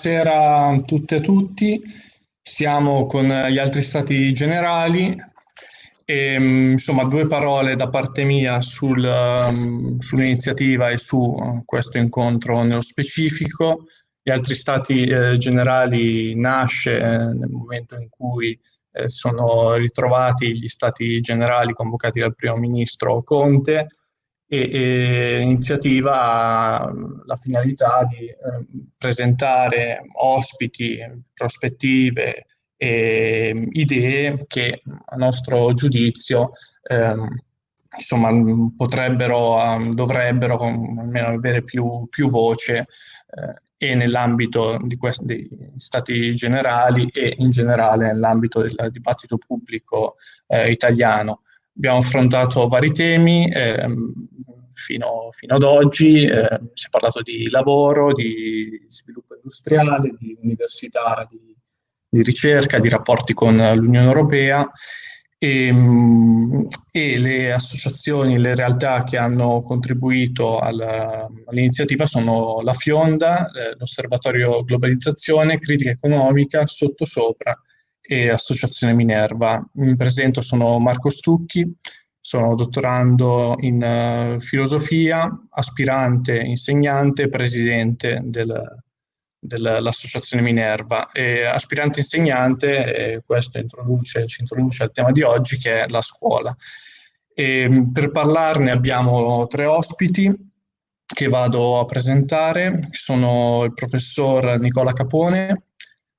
Buonasera a tutte e a tutti. Siamo con gli altri stati generali e mm, insomma due parole da parte mia sul, um, sull'iniziativa e su questo incontro nello specifico. Gli altri stati eh, generali nasce eh, nel momento in cui eh, sono ritrovati gli stati generali convocati dal primo ministro Conte e, e l'iniziativa ha la finalità di eh, presentare ospiti, prospettive e idee che a nostro giudizio ehm, insomma, potrebbero, dovrebbero almeno avere più, più voce eh, e nell'ambito di questi dei stati generali e in generale nell'ambito del dibattito pubblico eh, italiano. Abbiamo affrontato vari temi ehm, fino, fino, ad oggi, eh, si è parlato di lavoro, di sviluppo industriale, di università, di, di ricerca, di rapporti con l'Unione Europea. E, ehm, e, le associazioni, le realtà che hanno contribuito all'iniziativa sono la Fionda, eh, l'Osservatorio Globalizzazione, Critica Economica, Sottosopra e Associazione Minerva. Mi presento, sono Marco Stucchi, sono dottorando in uh, filosofia, aspirante, insegnante, presidente del, dell'associazione Minerva. E aspirante insegnante, e questo introduce, ci introduce al tema di oggi, che è la scuola. E per parlarne abbiamo tre ospiti che vado a presentare, sono il professor Nicola Capone,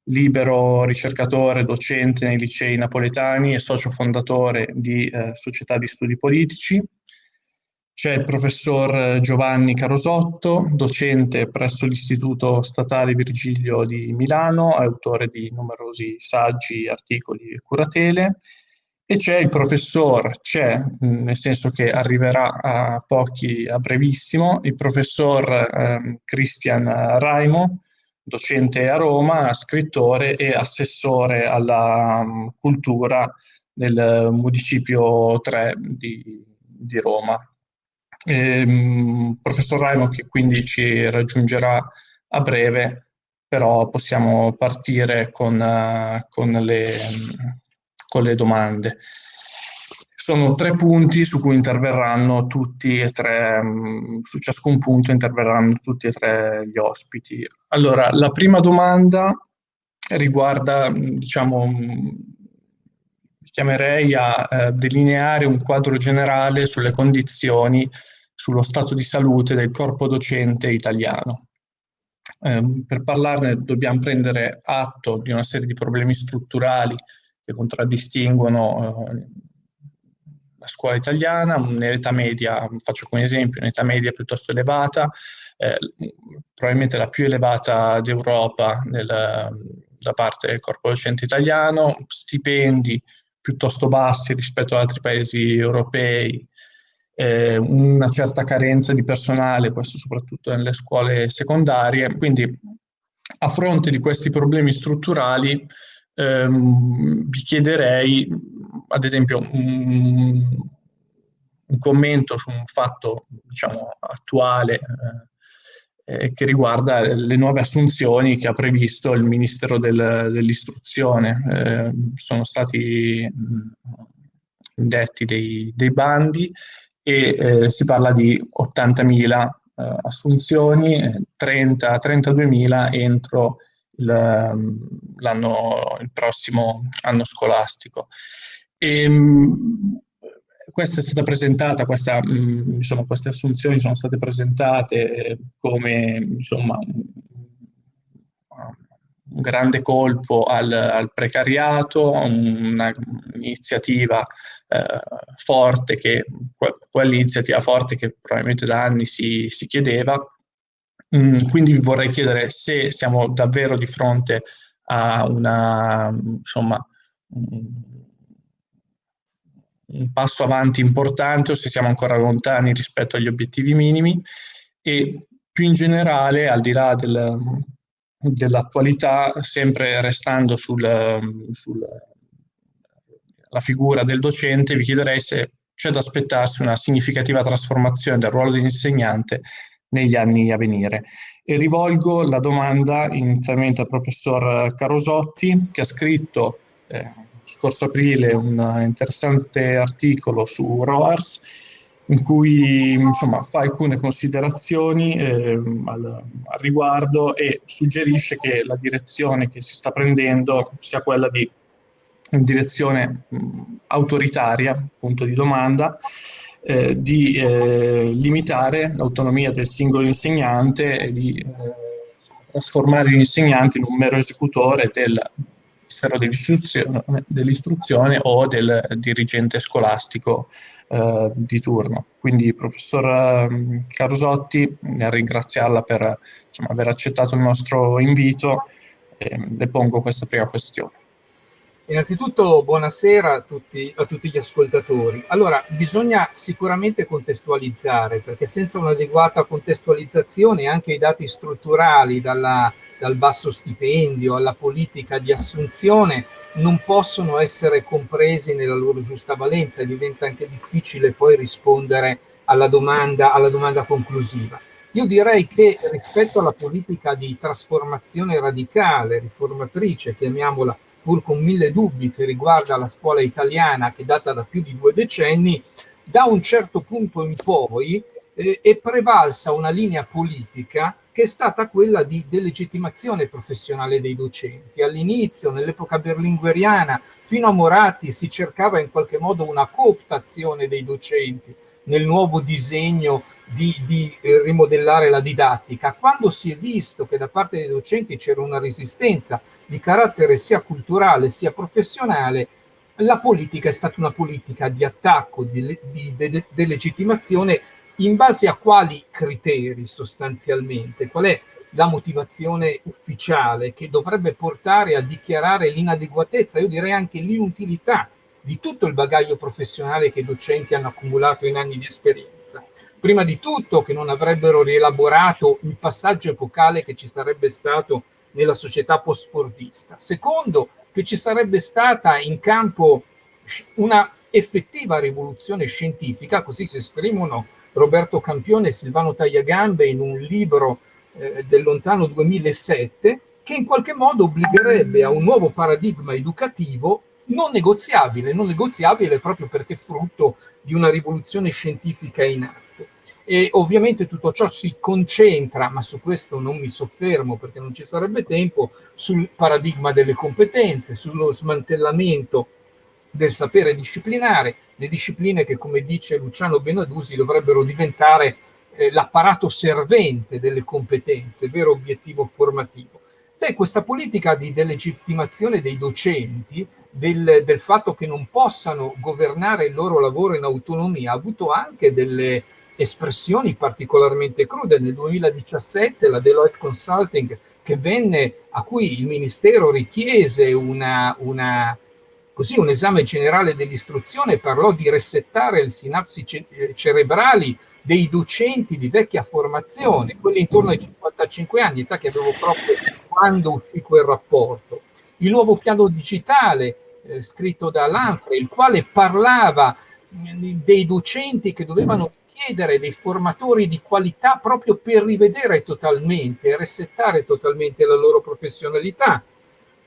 libero ricercatore, docente nei licei napoletani e socio fondatore di eh, Società di Studi Politici. C'è il professor Giovanni Carosotto, docente presso l'Istituto Statale Virgilio di Milano, autore di numerosi saggi, articoli e curatele. E c'è il professor, c'è, nel senso che arriverà a pochi, a brevissimo, il professor eh, Christian Raimo, docente a Roma, scrittore e assessore alla um, cultura del municipio 3 di, di Roma. E, um, professor Raimo che quindi ci raggiungerà a breve, però possiamo partire con, uh, con, le, con le domande. Sono tre punti su cui interverranno tutti e tre, mm, su ciascun punto interverranno tutti e tre gli ospiti. Allora, la prima domanda riguarda, mm, diciamo, mm, chiamerei a eh, delineare un quadro generale sulle condizioni, sullo stato di salute del corpo docente italiano. Eh, per parlarne dobbiamo prendere atto di una serie di problemi strutturali che contraddistinguono eh, scuola italiana, nell'età media, faccio come esempio, un'età media piuttosto elevata, eh, probabilmente la più elevata d'Europa da parte del corpo docente italiano, stipendi piuttosto bassi rispetto ad altri paesi europei, eh, una certa carenza di personale, questo soprattutto nelle scuole secondarie, quindi a fronte di questi problemi strutturali ehm, vi chiederei, ad esempio, un, commento su un fatto diciamo, attuale eh, eh, che riguarda le nuove assunzioni che ha previsto il Ministero del, dell'Istruzione. Eh, sono stati indetti dei, dei bandi e eh, si parla di 80.000 eh, assunzioni, 30-32.000 entro il, il prossimo anno scolastico. Ehm, questa è stata presentata, questa, insomma, queste assunzioni sono state presentate come insomma, un grande colpo al, al precariato, un'iniziativa eh, forte, che, quell'iniziativa forte che probabilmente da anni si, si chiedeva, Mm, quindi vorrei chiedere se siamo davvero di fronte a una, insomma, un passo avanti importante o se siamo ancora lontani rispetto agli obiettivi minimi e più in generale, al di là del, dell'attualità, sempre restando sulla sul, figura del docente, vi chiederei se c'è da aspettarsi una significativa trasformazione del ruolo dell'insegnante negli anni a venire. E rivolgo la domanda inizialmente al professor Carosotti, che ha scritto eh, scorso aprile un interessante articolo su ROARS, in cui insomma, fa alcune considerazioni eh, al, al, riguardo e suggerisce che la direzione che si sta prendendo sia quella di direzione mh, autoritaria, punto di domanda, eh, di eh, limitare l'autonomia del singolo insegnante e di eh, trasformare l'insegnante in un mero esecutore del Ministero dell'Istruzione, dell'istruzione o del dirigente scolastico eh, di turno. Quindi professor eh, Carosotti, nel ringraziarla per insomma, aver accettato il nostro invito, eh, le pongo questa prima questione. Innanzitutto buonasera a tutti, a tutti, gli ascoltatori. Allora, bisogna sicuramente contestualizzare, perché senza un'adeguata contestualizzazione anche i dati strutturali, dalla, dal basso stipendio alla politica di assunzione, non possono essere compresi nella loro giusta valenza e diventa anche difficile poi rispondere alla domanda, alla domanda conclusiva. Io direi che rispetto alla politica di trasformazione radicale, riformatrice, chiamiamola pur con mille dubbi che riguarda la scuola italiana che data da più di due decenni, da un certo punto in poi eh, è prevalsa una linea politica che è stata quella di delegittimazione professionale dei docenti. All'inizio, nell'epoca berlingueriana, fino a Moratti si cercava in qualche modo una cooptazione dei docenti nel nuovo disegno di, di eh, rimodellare la didattica. Quando si è visto che da parte dei docenti c'era una resistenza di carattere sia culturale sia professionale, la politica è stata una politica di attacco, di, di delegittimazione de, de in base a quali criteri sostanzialmente? Qual è la motivazione ufficiale che dovrebbe portare a dichiarare l'inadeguatezza, io direi anche l'inutilità di tutto il bagaglio professionale che i docenti hanno accumulato in anni di esperienza. Prima di tutto che non avrebbero rielaborato il passaggio epocale che ci sarebbe stato nella società post-fordista. Secondo, che ci sarebbe stata in campo una effettiva rivoluzione scientifica, così si esprimono Roberto Campione e Silvano Tagliagambe in un libro eh, del lontano 2007, che in qualche modo obbligherebbe a un nuovo paradigma educativo non negoziabile, non negoziabile proprio perché frutto di una rivoluzione scientifica in atto. E ovviamente tutto ciò si concentra, ma su questo non mi soffermo perché non ci sarebbe tempo, sul paradigma delle competenze, sullo smantellamento del sapere disciplinare, le discipline che, come dice Luciano Benadusi, dovrebbero diventare eh, l'apparato servente delle competenze, vero obiettivo formativo. Beh, questa politica di delegittimazione dei docenti, del, del fatto che non possano governare il loro lavoro in autonomia, ha avuto anche delle espressioni particolarmente crude. Nel 2017 la Deloitte Consulting, che venne, a cui il Ministero richiese una, una, così, un esame generale dell'istruzione, parlò di resettare le sinapsi eh, cerebrali dei docenti di vecchia formazione, quelli intorno ai 55 anni, età che avevo proprio quando uscì quel rapporto. Il nuovo piano digitale eh, scritto da Lanfre, il quale parlava dei docenti che dovevano chiedere dei formatori di qualità proprio per rivedere totalmente resettare totalmente la loro professionalità.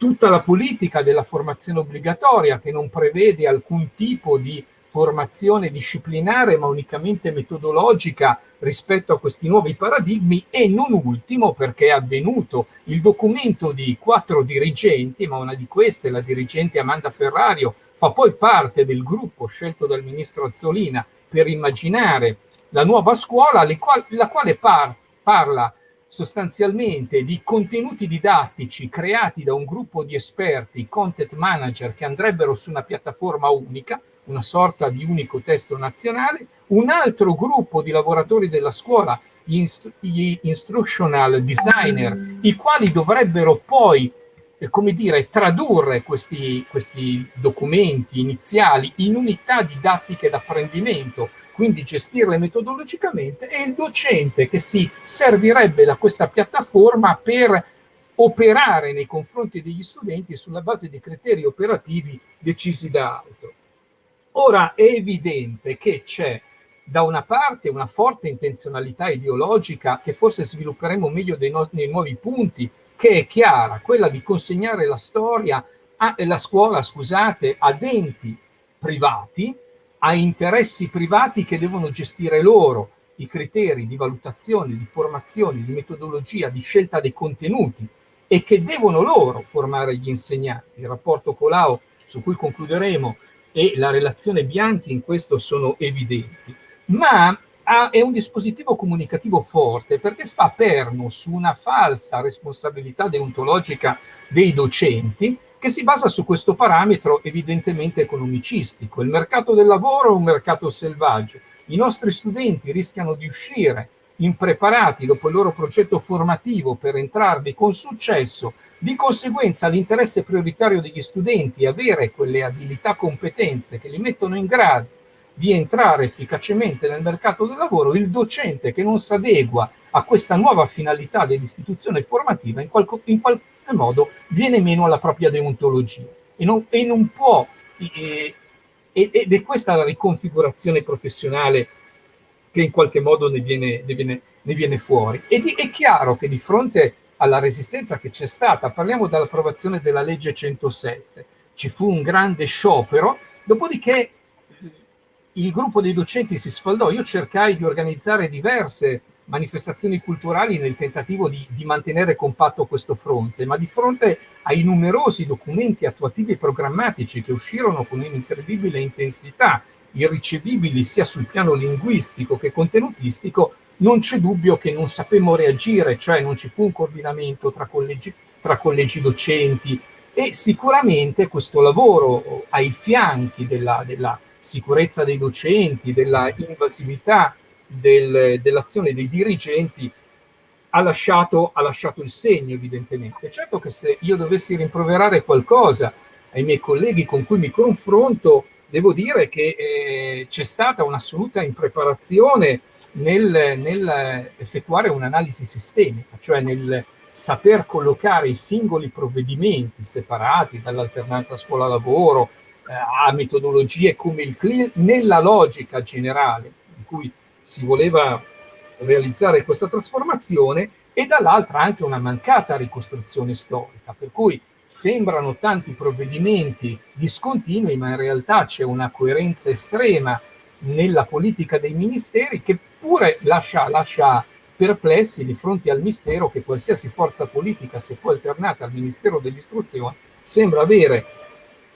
Tutta la politica della formazione obbligatoria che non prevede alcun tipo di formazione disciplinare ma unicamente metodologica rispetto a questi nuovi paradigmi. E non ultimo perché è avvenuto il documento di quattro dirigenti, ma una di queste, la dirigente Amanda Ferrario, fa poi parte del gruppo scelto dal ministro Azzolina per immaginare la nuova scuola, la quale par parla sostanzialmente di contenuti didattici creati da un gruppo di esperti, content manager, che andrebbero su una piattaforma unica, una sorta di unico testo nazionale, un altro gruppo di lavoratori della scuola, gli, instru gli instructional designer, i quali dovrebbero poi eh, come dire, tradurre questi, questi documenti iniziali in unità didattiche d'apprendimento, quindi gestirle metodologicamente, e il docente che si servirebbe da questa piattaforma per operare nei confronti degli studenti sulla base di criteri operativi decisi da altro. Ora è evidente che c'è da una parte una forte intenzionalità ideologica che forse svilupperemo meglio no nei nuovi punti, che è chiara, quella di consegnare la storia, a, la scuola, scusate, a enti privati, a interessi privati che devono gestire loro i criteri di valutazione, di formazione, di metodologia, di scelta dei contenuti e che devono loro formare gli insegnanti. Il rapporto Colau, su cui concluderemo, e la relazione Bianchi in questo sono evidenti, ma ha, è un dispositivo comunicativo forte perché fa perno su una falsa responsabilità deontologica dei docenti che si basa su questo parametro evidentemente economicistico. Il mercato del lavoro è un mercato selvaggio. I nostri studenti rischiano di uscire impreparati dopo il loro progetto formativo per entrarvi con successo, di conseguenza l'interesse prioritario degli studenti è avere quelle abilità, competenze che li mettono in grado di entrare efficacemente nel mercato del lavoro, il docente che non si adegua a questa nuova finalità dell'istituzione formativa in, qualco, in qualche modo viene meno alla propria deontologia e non, e non può, e, ed è questa la riconfigurazione professionale che in qualche modo ne viene, ne viene, ne viene fuori. Ed è chiaro che di fronte alla resistenza che c'è stata, parliamo dall'approvazione della legge 107, ci fu un grande sciopero, dopodiché il gruppo dei docenti si sfaldò, io cercai di organizzare diverse manifestazioni culturali nel tentativo di, di, mantenere compatto questo fronte, ma di fronte ai numerosi documenti attuativi e programmatici che uscirono con un'incredibile intensità, irricevibili sia sul piano linguistico che contenutistico, non c'è dubbio che non sapemmo reagire, cioè non ci fu un coordinamento tra collegi, tra collegi docenti. E sicuramente questo lavoro ai fianchi della, della sicurezza dei docenti, della invasività del, dell'azione dei dirigenti, ha lasciato, ha lasciato il segno evidentemente. Certo che se io dovessi rimproverare qualcosa ai miei colleghi con cui mi confronto, devo dire che eh, c'è stata un'assoluta impreparazione nel, nel effettuare un'analisi sistemica, cioè nel saper collocare i singoli provvedimenti separati dall'alternanza scuola-lavoro, eh, a metodologie come il CLIL nella logica generale in cui si voleva realizzare questa trasformazione e dall'altra anche una mancata ricostruzione storica, per cui sembrano tanti provvedimenti discontinui, ma in realtà c'è una coerenza estrema nella politica dei ministeri che pure lascia, lascia perplessi di fronte al mistero che qualsiasi forza politica, se poi alternata al Ministero dell'Istruzione, sembra avere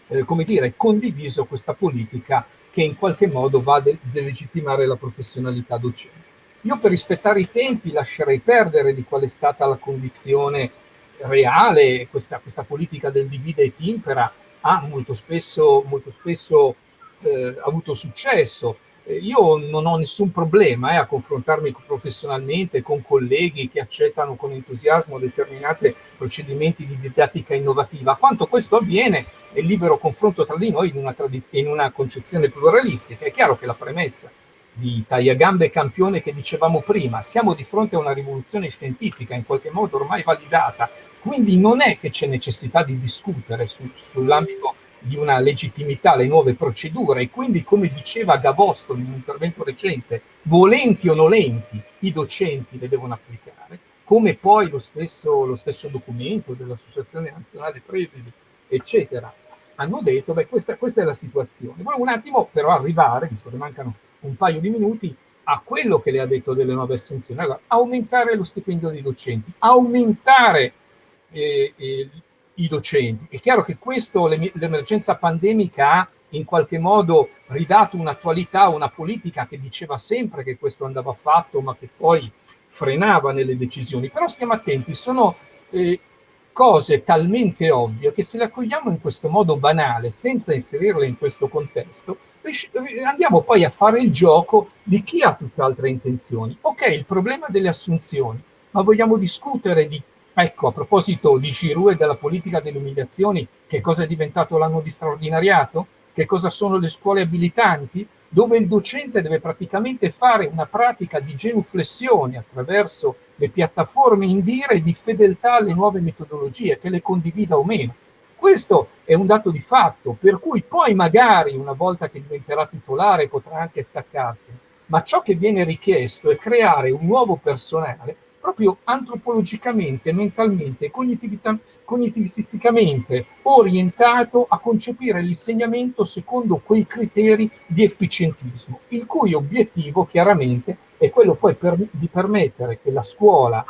eh, come dire, condiviso questa politica che in qualche modo va a de delegittimare la professionalità docente. Io per rispettare i tempi lascerei perdere di qual è stata la condizione reale, questa, questa politica del divide e timpera ha molto spesso, molto spesso eh, avuto successo, io non ho nessun problema eh, a confrontarmi professionalmente con colleghi che accettano con entusiasmo determinati procedimenti di didattica innovativa. Quanto questo avviene nel libero confronto tra di noi in una, in una concezione pluralistica. È chiaro che la premessa di tagliagambe campione che dicevamo prima, siamo di fronte a una rivoluzione scientifica in qualche modo ormai validata, quindi non è che c'è necessità di discutere su, sull'ambito di una legittimità alle nuove procedure e quindi, come diceva Gavosto in un intervento recente, volenti o nolenti, i docenti le devono applicare, come poi lo stesso, lo stesso documento dell'Associazione Nazionale Presidi, eccetera, hanno detto, beh, questa, questa è la situazione. Volevo un attimo però arrivare, visto che mancano un paio di minuti, a quello che le ha detto delle nuove assunzioni. Allora, aumentare lo stipendio dei docenti, aumentare eh, eh, i docenti. È chiaro che questo, l'emergenza pandemica ha in qualche modo ridato un'attualità una politica che diceva sempre che questo andava fatto, ma che poi frenava nelle decisioni. Però stiamo attenti, sono eh, cose talmente ovvie che se le accogliamo in questo modo banale, senza inserirle in questo contesto, andiamo poi a fare il gioco di chi ha tutt'altre intenzioni. Ok, il problema delle assunzioni, ma vogliamo discutere di Ecco, a proposito di Giroud e della politica delle umiliazioni, che cosa è diventato l'anno di straordinariato? Che cosa sono le scuole abilitanti? Dove il docente deve praticamente fare una pratica di genuflessione attraverso le piattaforme indire di fedeltà alle nuove metodologie, che le condivida o meno. Questo è un dato di fatto, per cui poi magari una volta che diventerà titolare potrà anche staccarsi, ma ciò che viene richiesto è creare un nuovo personale proprio antropologicamente, mentalmente, cognitivisticamente orientato a concepire l'insegnamento secondo quei criteri di efficientismo, il cui obiettivo chiaramente è quello poi per, di permettere che la scuola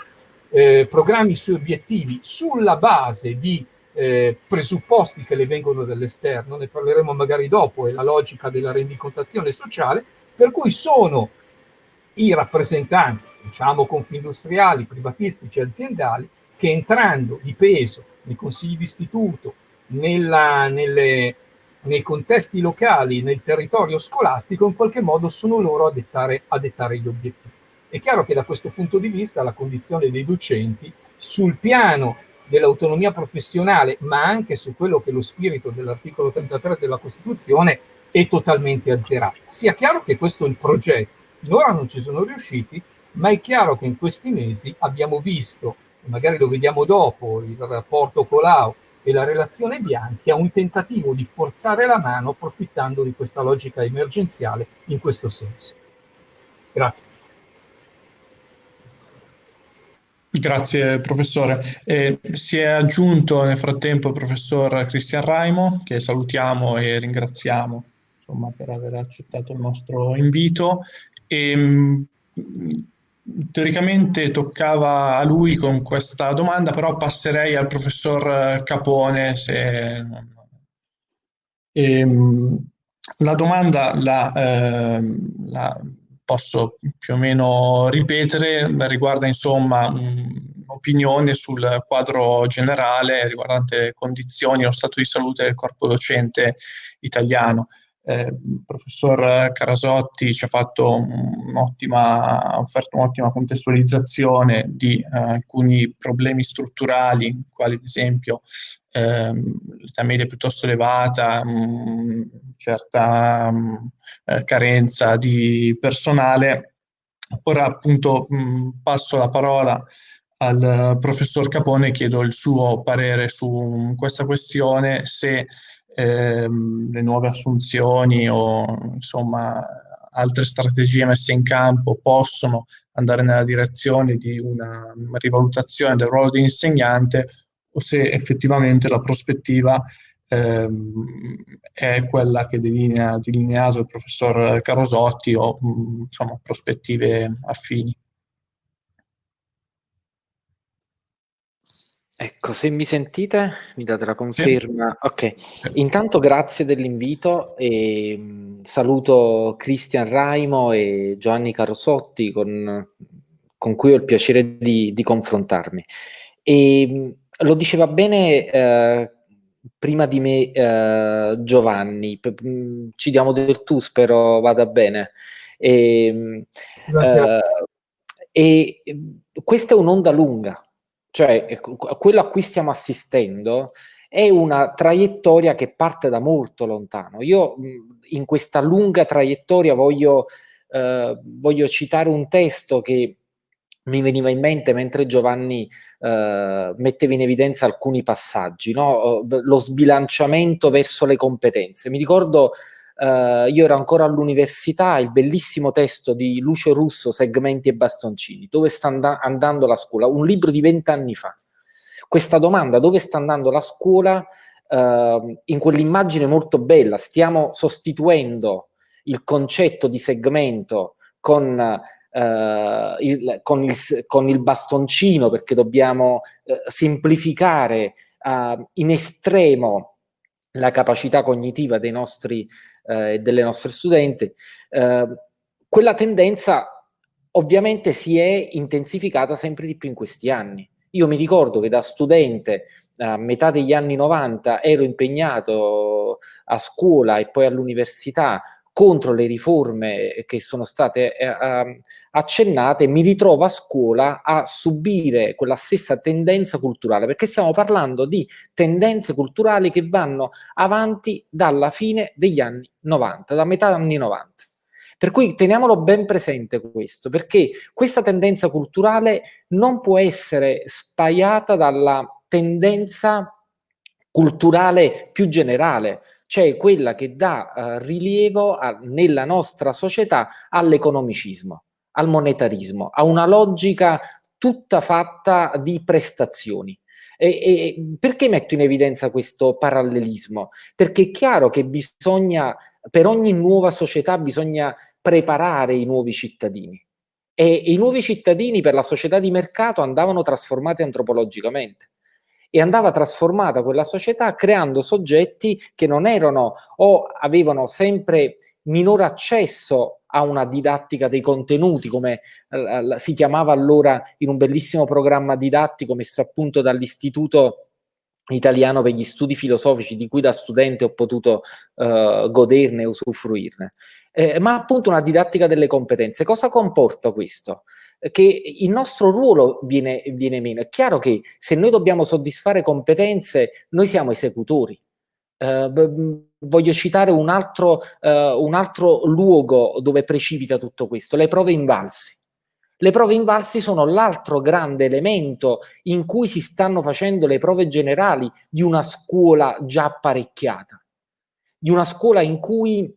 eh, programmi i suoi obiettivi sulla base di eh, presupposti che le vengono dall'esterno, ne parleremo magari dopo, è la logica della rendicontazione sociale, per cui sono i rappresentanti, diciamo confindustriali, privatistici, aziendali, che entrando di peso nei consigli d'istituto, nei contesti locali, nel territorio scolastico, in qualche modo sono loro a dettare, a dettare gli obiettivi. È chiaro che da questo punto di vista la condizione dei docenti sul piano dell'autonomia professionale, ma anche su quello che è lo spirito dell'articolo 33 della Costituzione, è totalmente azzerata. Sia chiaro che questo è il progetto, finora non ci sono riusciti, ma è chiaro che in questi mesi abbiamo visto, e magari lo vediamo dopo, il rapporto Colau e la relazione Bianchi, a un tentativo di forzare la mano approfittando di questa logica emergenziale in questo senso. Grazie. Grazie professore. Eh, si è aggiunto nel frattempo il professor Cristian Raimo, che salutiamo e ringraziamo insomma, per aver accettato il nostro invito. E, mh, teoricamente toccava a lui con questa domanda, però passerei al professor Capone se... E, mh, la domanda la, eh, la posso più o meno ripetere, riguarda insomma un'opinione sul quadro generale riguardante condizioni e lo stato di salute del corpo docente italiano. Eh, il professor Carasotti ci ha fatto un'ottima, un'ottima contestualizzazione di eh, alcuni problemi strutturali, quali ad esempio ehm, l'età media piuttosto elevata, mh, certa mh, eh, carenza di personale. Ora appunto mh, passo la parola al professor Capone e chiedo il suo parere su questa questione, se ehm, le nuove assunzioni o insomma altre strategie messe in campo possono andare nella direzione di una rivalutazione del ruolo di insegnante o se effettivamente la prospettiva ehm, è quella che delinea, delineato il professor Carosotti o mh, insomma prospettive affini. Ecco, se mi sentite, mi date la conferma. Sì. Ok, intanto grazie dell'invito e mh, saluto Cristian Raimo e Giovanni Carosotti con, con cui ho il piacere di, di confrontarmi. E, mh, lo diceva bene eh, prima di me eh, Giovanni, mm, ci diamo del tu, spero vada bene. E, eh, e questa è un'onda lunga, cioè quello a cui stiamo assistendo è una traiettoria che parte da molto lontano. Io in questa lunga traiettoria voglio, eh, voglio citare un testo che mi veniva in mente mentre Giovanni eh, metteva in evidenza alcuni passaggi, no? lo sbilanciamento verso le competenze. Mi ricordo, eh, io ero ancora all'università, il bellissimo testo di Lucio Russo, Segmenti e bastoncini, dove sta and andando la scuola? Un libro di vent'anni fa. Questa domanda, dove sta andando la scuola? Eh, in quell'immagine molto bella, stiamo sostituendo il concetto di segmento con Uh, il, con, il, con, il, bastoncino perché dobbiamo uh, semplificare uh, in estremo la capacità cognitiva dei nostri e delle nostre studenti, quella tendenza ovviamente si è intensificata sempre di più in questi anni. Io mi ricordo che da studente a metà degli anni 90 ero impegnato a scuola e poi all'università contro le riforme che sono state eh, ehm, accennate, mi ritrovo a scuola a subire quella stessa tendenza culturale, perché stiamo parlando di tendenze culturali che vanno avanti dalla fine degli anni 90, da metà anni 90. Per cui teniamolo ben presente questo, perché questa tendenza culturale non può essere spaiata dalla tendenza culturale più generale, cioè quella che dà uh, rilievo a, nella nostra società all'economicismo, al monetarismo, a una logica tutta fatta di prestazioni. E, e, perché metto in evidenza questo parallelismo? Perché è chiaro che bisogna, per ogni nuova società bisogna preparare i nuovi cittadini. E, e i nuovi cittadini per la società di mercato andavano trasformati antropologicamente e andava trasformata quella società creando soggetti che non erano o avevano sempre minore accesso a una didattica dei contenuti, come eh, si chiamava allora in un bellissimo programma didattico messo a punto dall'Istituto Italiano per gli Studi Filosofici, di cui da studente ho potuto eh, goderne e usufruirne. Eh, ma appunto una didattica delle competenze. Cosa comporta questo? Che il nostro ruolo viene, viene meno. È chiaro che se noi dobbiamo soddisfare competenze, noi siamo esecutori. Eh, voglio citare un altro, eh, un altro luogo dove precipita tutto questo, le prove invalsi. Le prove invalsi sono l'altro grande elemento in cui si stanno facendo le prove generali di una scuola già apparecchiata, di una scuola in cui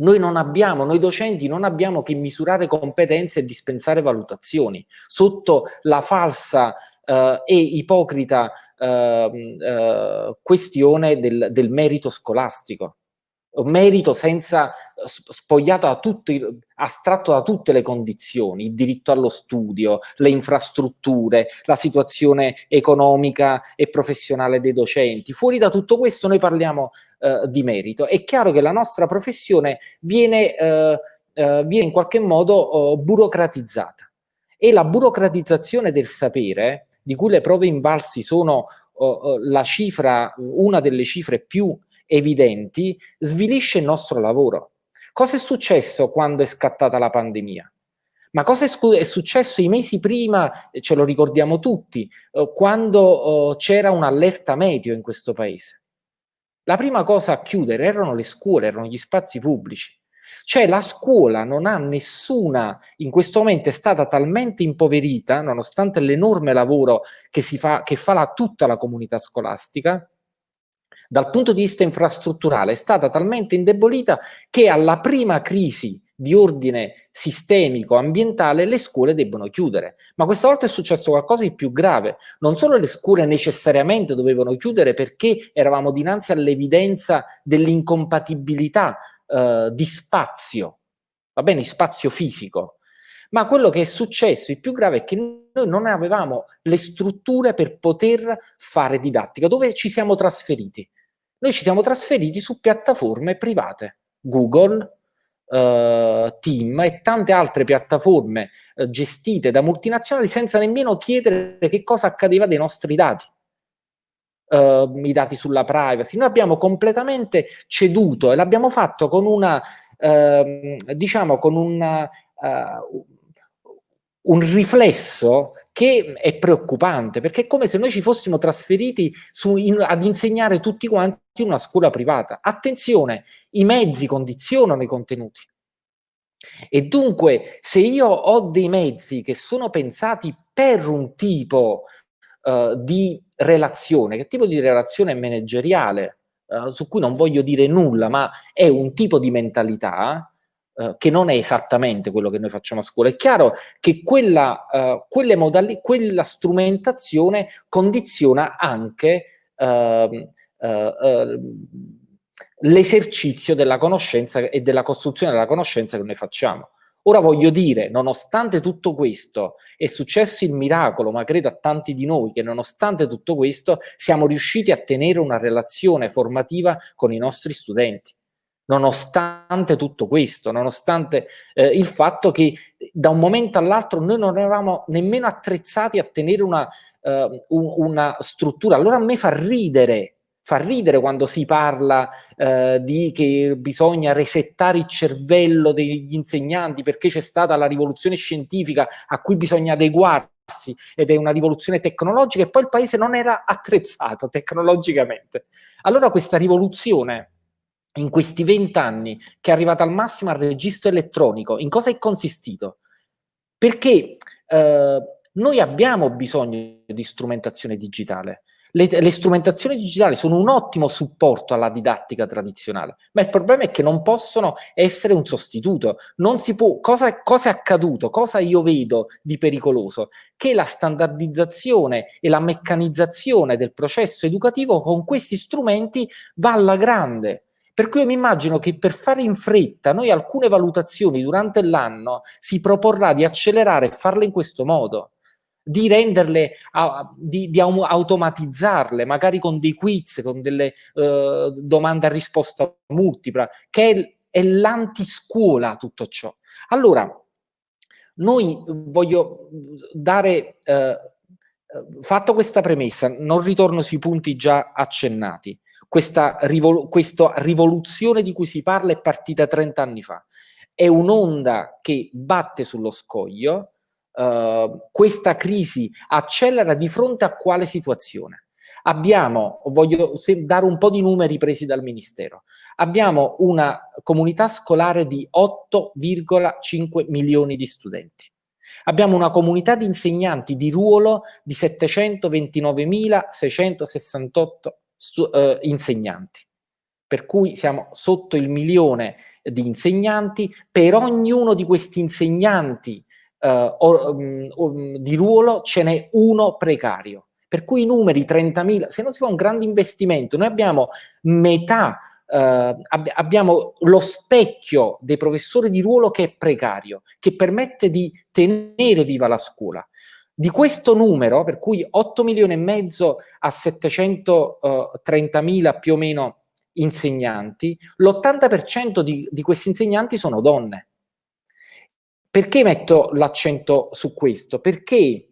noi non abbiamo, noi docenti non abbiamo che misurare competenze e dispensare valutazioni sotto la falsa eh, e ipocrita eh, eh, questione del, del merito scolastico merito senza spogliato da tutti, astratto da tutte le condizioni, il diritto allo studio, le infrastrutture, la situazione economica e professionale dei docenti. Fuori da tutto questo noi parliamo eh, di merito. È chiaro che la nostra professione viene, eh, eh, viene in qualche modo oh, burocratizzata e la burocratizzazione del sapere, di cui le prove invalsi sono oh, oh, la cifra, una delle cifre più evidenti, svilisce il nostro lavoro. Cosa è successo quando è scattata la pandemia? Ma cosa è, successo i mesi prima, ce lo ricordiamo tutti, eh, quando eh, c'era un'allerta meteo in questo paese? La prima cosa a chiudere erano le scuole, erano gli spazi pubblici. Cioè la scuola non ha nessuna, in questo momento è stata talmente impoverita, nonostante l'enorme lavoro che, si fa, che fa la, tutta la comunità scolastica, dal punto di vista infrastrutturale è stata talmente indebolita che alla prima crisi di ordine sistemico, ambientale, le scuole debbono chiudere. Ma questa volta è successo qualcosa di più grave. Non solo le scuole necessariamente dovevano chiudere perché eravamo dinanzi all'evidenza dell'incompatibilità eh, di spazio, va bene, spazio fisico, ma quello che è successo, il più grave, è che noi non avevamo le strutture per poter fare didattica. Dove ci siamo trasferiti? Noi ci siamo trasferiti su piattaforme private, Google, Uh, Team e tante altre piattaforme uh, gestite da multinazionali senza nemmeno chiedere che cosa accadeva dei nostri dati. Uh, i dati sulla privacy. Noi abbiamo completamente ceduto e l'abbiamo fatto con una, ehm, diciamo, con una, un riflesso che è preoccupante, perché è come se noi ci fossimo trasferiti su, in, ad insegnare tutti quanti in una scuola privata. Attenzione, i mezzi condizionano i contenuti. E dunque, se io ho dei mezzi che sono pensati per un tipo uh, di relazione, che tipo di relazione manageriale, uh, su cui non voglio dire nulla, ma è un tipo di mentalità, eh, che non è esattamente quello che noi facciamo a scuola. È chiaro che quella, uh, quelle modali- quella strumentazione condiziona anche uh, l'esercizio della conoscenza e della costruzione della conoscenza che noi facciamo. Ora voglio dire, nonostante tutto questo, è successo il miracolo, ma credo a tanti di noi che nonostante tutto questo siamo riusciti a tenere una relazione formativa con i nostri studenti nonostante tutto questo, nonostante eh, il fatto che da un momento all'altro noi non eravamo nemmeno attrezzati a tenere una, uh, una struttura. Allora a me fa ridere, fa ridere quando si parla uh, di che bisogna resettare il cervello degli insegnanti perché c'è stata la rivoluzione scientifica a cui bisogna adeguarsi ed è una rivoluzione tecnologica e poi il paese non era attrezzato tecnologicamente. Allora questa rivoluzione in questi vent'anni che è arrivata al massimo al registro elettronico, in cosa è consistito? Perché eh, noi abbiamo bisogno di strumentazione digitale. Le, le, strumentazioni digitali sono un ottimo supporto alla didattica tradizionale, ma il problema è che non possono essere un sostituto. Può, cosa, cosa è accaduto? Cosa io vedo di pericoloso? Che la standardizzazione e la meccanizzazione del processo educativo con questi strumenti va alla grande. Per cui io mi immagino che per fare in fretta noi alcune valutazioni durante l'anno si proporrà di accelerare e farle in questo modo di renderle, di, di, automatizzarle, magari con dei quiz, con delle uh, domande a risposta multipla, che è, è l'antiscuola tutto ciò. Allora, noi voglio dare, uh, fatto questa premessa, non ritorno sui punti già accennati, questa, rivol questa rivoluzione di cui si parla è partita 30 anni fa, è un'onda che batte sullo scoglio, uh, questa crisi accelera di fronte a quale situazione? Abbiamo, voglio dare un po' di numeri presi dal Ministero, abbiamo una comunità scolare di 8,5 milioni di studenti. Abbiamo una comunità di insegnanti di ruolo di 729.668 uh, insegnanti per cui siamo sotto il milione di insegnanti, per ognuno di questi insegnanti uh, or, um, di ruolo ce n'è uno precario. Per cui i numeri 30.000, se non si fa un grande investimento, noi abbiamo metà, uh, ab abbiamo lo specchio dei professori di ruolo che è precario, che permette di tenere viva la scuola. Di questo numero, per cui 8 milioni e mezzo a 730.000 più o meno insegnanti, l'80% di, di questi insegnanti sono donne. Perché metto l'accento su questo? Perché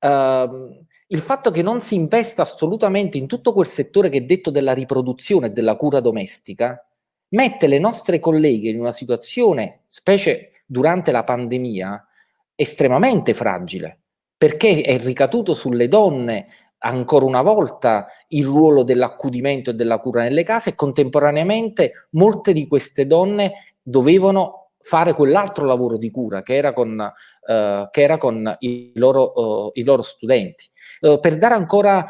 uh, il fatto che non si investa assolutamente in tutto quel settore che è detto della riproduzione e della cura domestica, mette le nostre colleghe in una situazione, specie durante la pandemia, estremamente fragile, perché è ricaduto sulle donne ancora una volta il ruolo dell'accudimento e della cura nelle case e contemporaneamente molte di queste donne dovevano fare quell'altro lavoro di cura che era con, uh, che era con i, loro, uh, i loro studenti. Uh, per dare ancora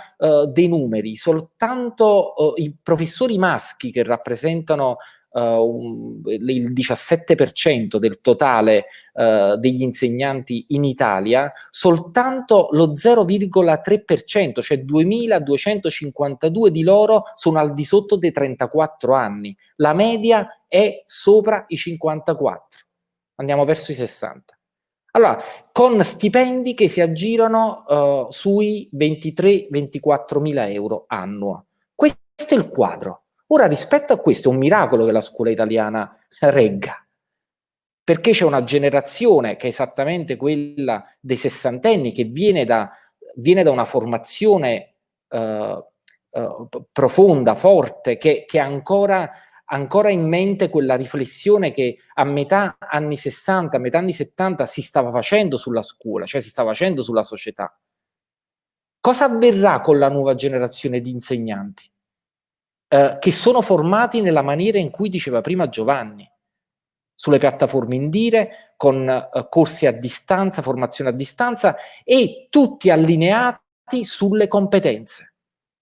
dei numeri, soltanto i professori maschi che rappresentano Uh, il 17% del totale uh, degli insegnanti in Italia, soltanto lo 0,3%, cioè 2252 di loro sono al di sotto dei 34 anni. La media è sopra i 54. Andiamo verso i 60. Allora, con stipendi che si aggirano uh, sui 23-24 mila euro annuo. Questo è il quadro. Ora, rispetto a questo, è un miracolo che la scuola italiana regga, perché c'è una generazione che è esattamente quella dei sessantenni, che viene da, viene da una formazione uh, uh, profonda, forte, che, che ancora ancora in mente quella riflessione che a metà anni 60, a metà anni 70 si stava facendo sulla scuola, cioè si stava facendo sulla società. Cosa avverrà con la nuova generazione di insegnanti? Eh, che sono formati nella maniera in cui diceva prima Giovanni, sulle piattaforme Indire, con eh, corsi a distanza, formazione a distanza e tutti allineati sulle competenze.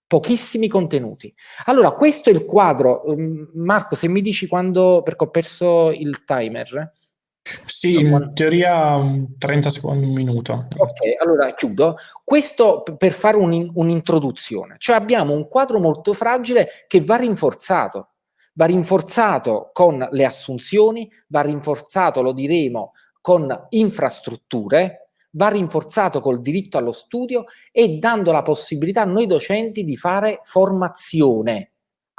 Pochissimi contenuti. Allora, questo è il quadro. Um, Marco, se mi dici quando, perché ho perso il timer, sì, in teoria 30 secondi, un minuto. Ok, allora chiudo. Questo per fare un'introduzione. Cioè abbiamo un quadro molto fragile che va rinforzato. Va rinforzato con le assunzioni, va rinforzato, lo diremo, con infrastrutture, va rinforzato col diritto allo studio e dando la possibilità a noi docenti di fare formazione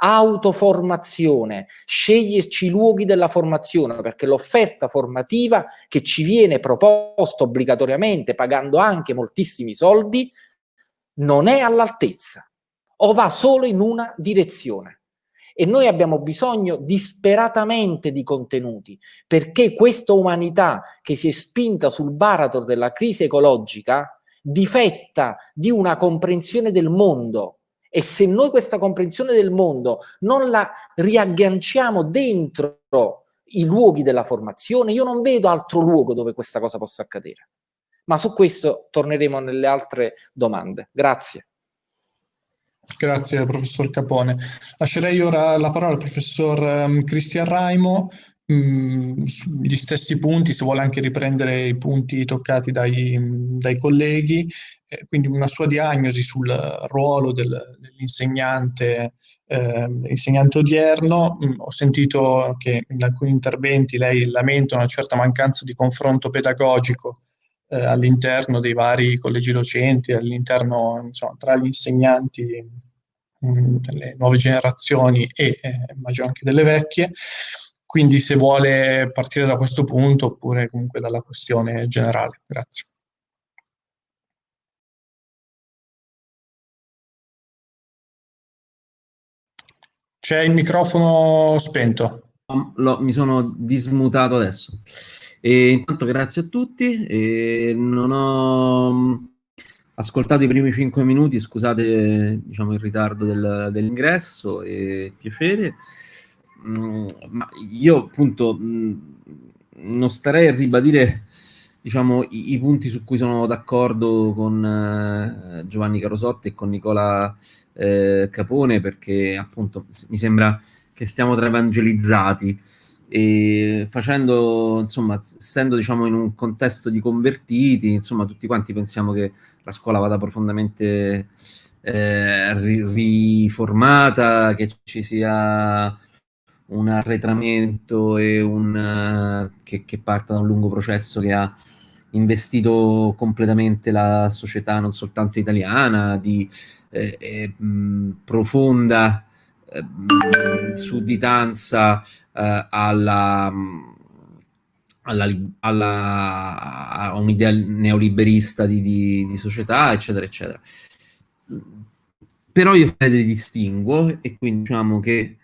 autoformazione, sceglierci i luoghi della formazione, perché l'offerta formativa che ci viene proposta obbligatoriamente, pagando anche moltissimi soldi, non è all'altezza o va solo in una direzione. E noi abbiamo bisogno disperatamente di contenuti, perché questa umanità che si è spinta sul baratro della crisi ecologica difetta di una comprensione del mondo e se noi questa comprensione del mondo non la riagganciamo dentro i luoghi della formazione, io non vedo altro luogo dove questa cosa possa accadere. Ma su questo torneremo nelle altre domande. Grazie. Grazie professor Capone. Lascerei ora la parola al professor um, Cristian Raimo mh, sugli stessi punti, se vuole anche riprendere i punti toccati dai, dai colleghi, eh, quindi una sua diagnosi sul ruolo del, dell'insegnante eh, insegnante odierno. Mh, ho sentito che in alcuni interventi lei lamenta una certa mancanza di confronto pedagogico eh, all'interno dei vari collegi docenti, all'interno tra gli insegnanti mh, delle nuove generazioni e eh, immagino anche delle vecchie. Quindi se vuole partire da questo punto oppure comunque dalla questione generale. Grazie. C'è il microfono spento. Lo, mi sono dismutato adesso. E intanto grazie a tutti. E non ho ascoltato i primi cinque minuti, scusate diciamo, il ritardo del, dell'ingresso, e piacere. Mm, ma io appunto mm, non starei a ribadire diciamo, i, i, punti su cui sono d'accordo con eh, Giovanni Carosotti e con Nicola eh, Capone perché appunto mi sembra che stiamo tra evangelizzati e facendo, insomma, essendo diciamo in un contesto di convertiti, insomma, tutti quanti pensiamo che la scuola vada profondamente eh, riformata, che ci sia un arretramento e un, uh, che, che, parta da un lungo processo che ha investito completamente la società non soltanto italiana, di eh, eh, mh, profonda eh, sudditanza eh, alla, alla, alla, a un'idea neoliberista di, di, di società, eccetera, eccetera. Però io le distinguo e quindi diciamo che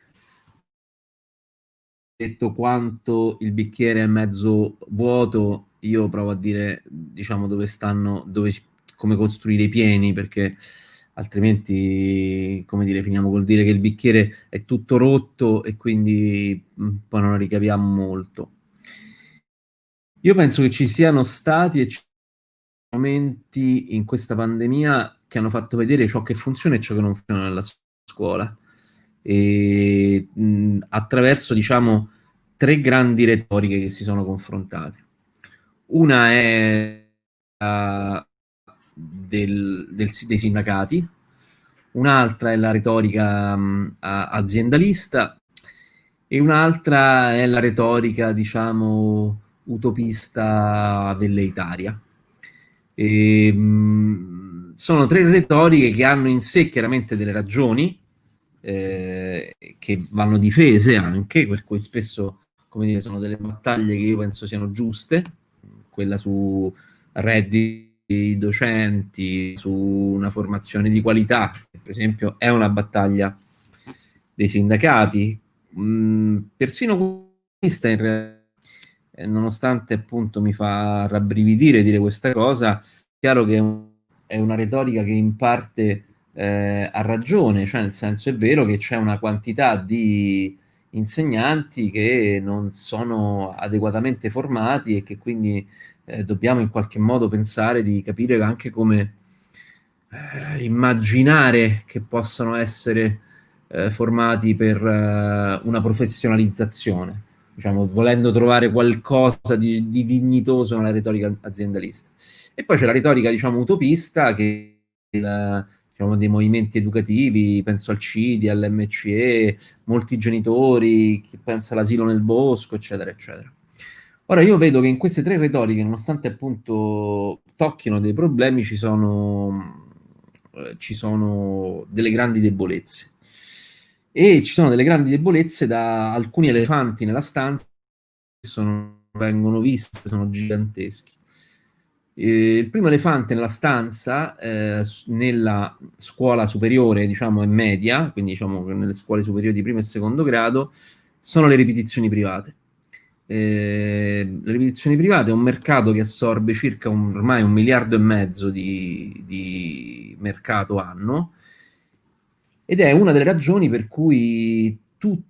detto quanto il bicchiere è mezzo vuoto, io provo a dire, diciamo, dove stanno, dove, come costruire i pieni, perché altrimenti, come dire, finiamo col dire che il bicchiere è tutto rotto e quindi mh, poi non ricaviamo molto. Io penso che ci siano stati e ci siano momenti in questa pandemia che hanno fatto vedere ciò che funziona e ciò che non funziona nella scuola e, mh, attraverso, diciamo, tre grandi retoriche che si sono confrontate. Una è uh, del, del, dei sindacati, un'altra è la retorica um, aziendalista e un'altra è la retorica, diciamo, utopista velleitaria. E, um, sono tre retoriche che hanno in sé chiaramente delle ragioni, eh, che vanno difese anche, per cui spesso come dire, sono delle battaglie che io penso siano giuste, quella su redditi docenti, su una formazione di qualità, per esempio è una battaglia dei sindacati, mm, persino questa in realtà, eh, nonostante appunto mi fa rabbrividire dire questa cosa, è chiaro che è una retorica che in parte eh, ha ragione, cioè nel senso è vero che c'è una quantità di insegnanti che non sono adeguatamente formati e che quindi eh, dobbiamo in qualche modo pensare di capire anche come eh, immaginare che possano essere eh, formati per eh, una professionalizzazione, diciamo, volendo trovare qualcosa di, di dignitoso nella retorica aziendalista. E poi c'è la retorica, diciamo, utopista che il, diciamo, dei movimenti educativi, penso al CIDI, all'MCE, molti genitori, chi pensa all'asilo nel bosco, eccetera, eccetera. Ora io vedo che in queste tre retoriche, nonostante appunto tocchino dei problemi, ci sono, eh, ci sono delle grandi debolezze. E ci sono delle grandi debolezze da alcuni elefanti nella stanza che sono, vengono visti, sono giganteschi. Eh, il primo elefante nella stanza, eh, nella scuola superiore, diciamo, e media, quindi diciamo nelle scuole superiori di primo e secondo grado, sono le ripetizioni private. Eh, le ripetizioni private è un mercato che assorbe circa un, ormai un miliardo e mezzo di, di mercato anno ed è una delle ragioni per cui tutti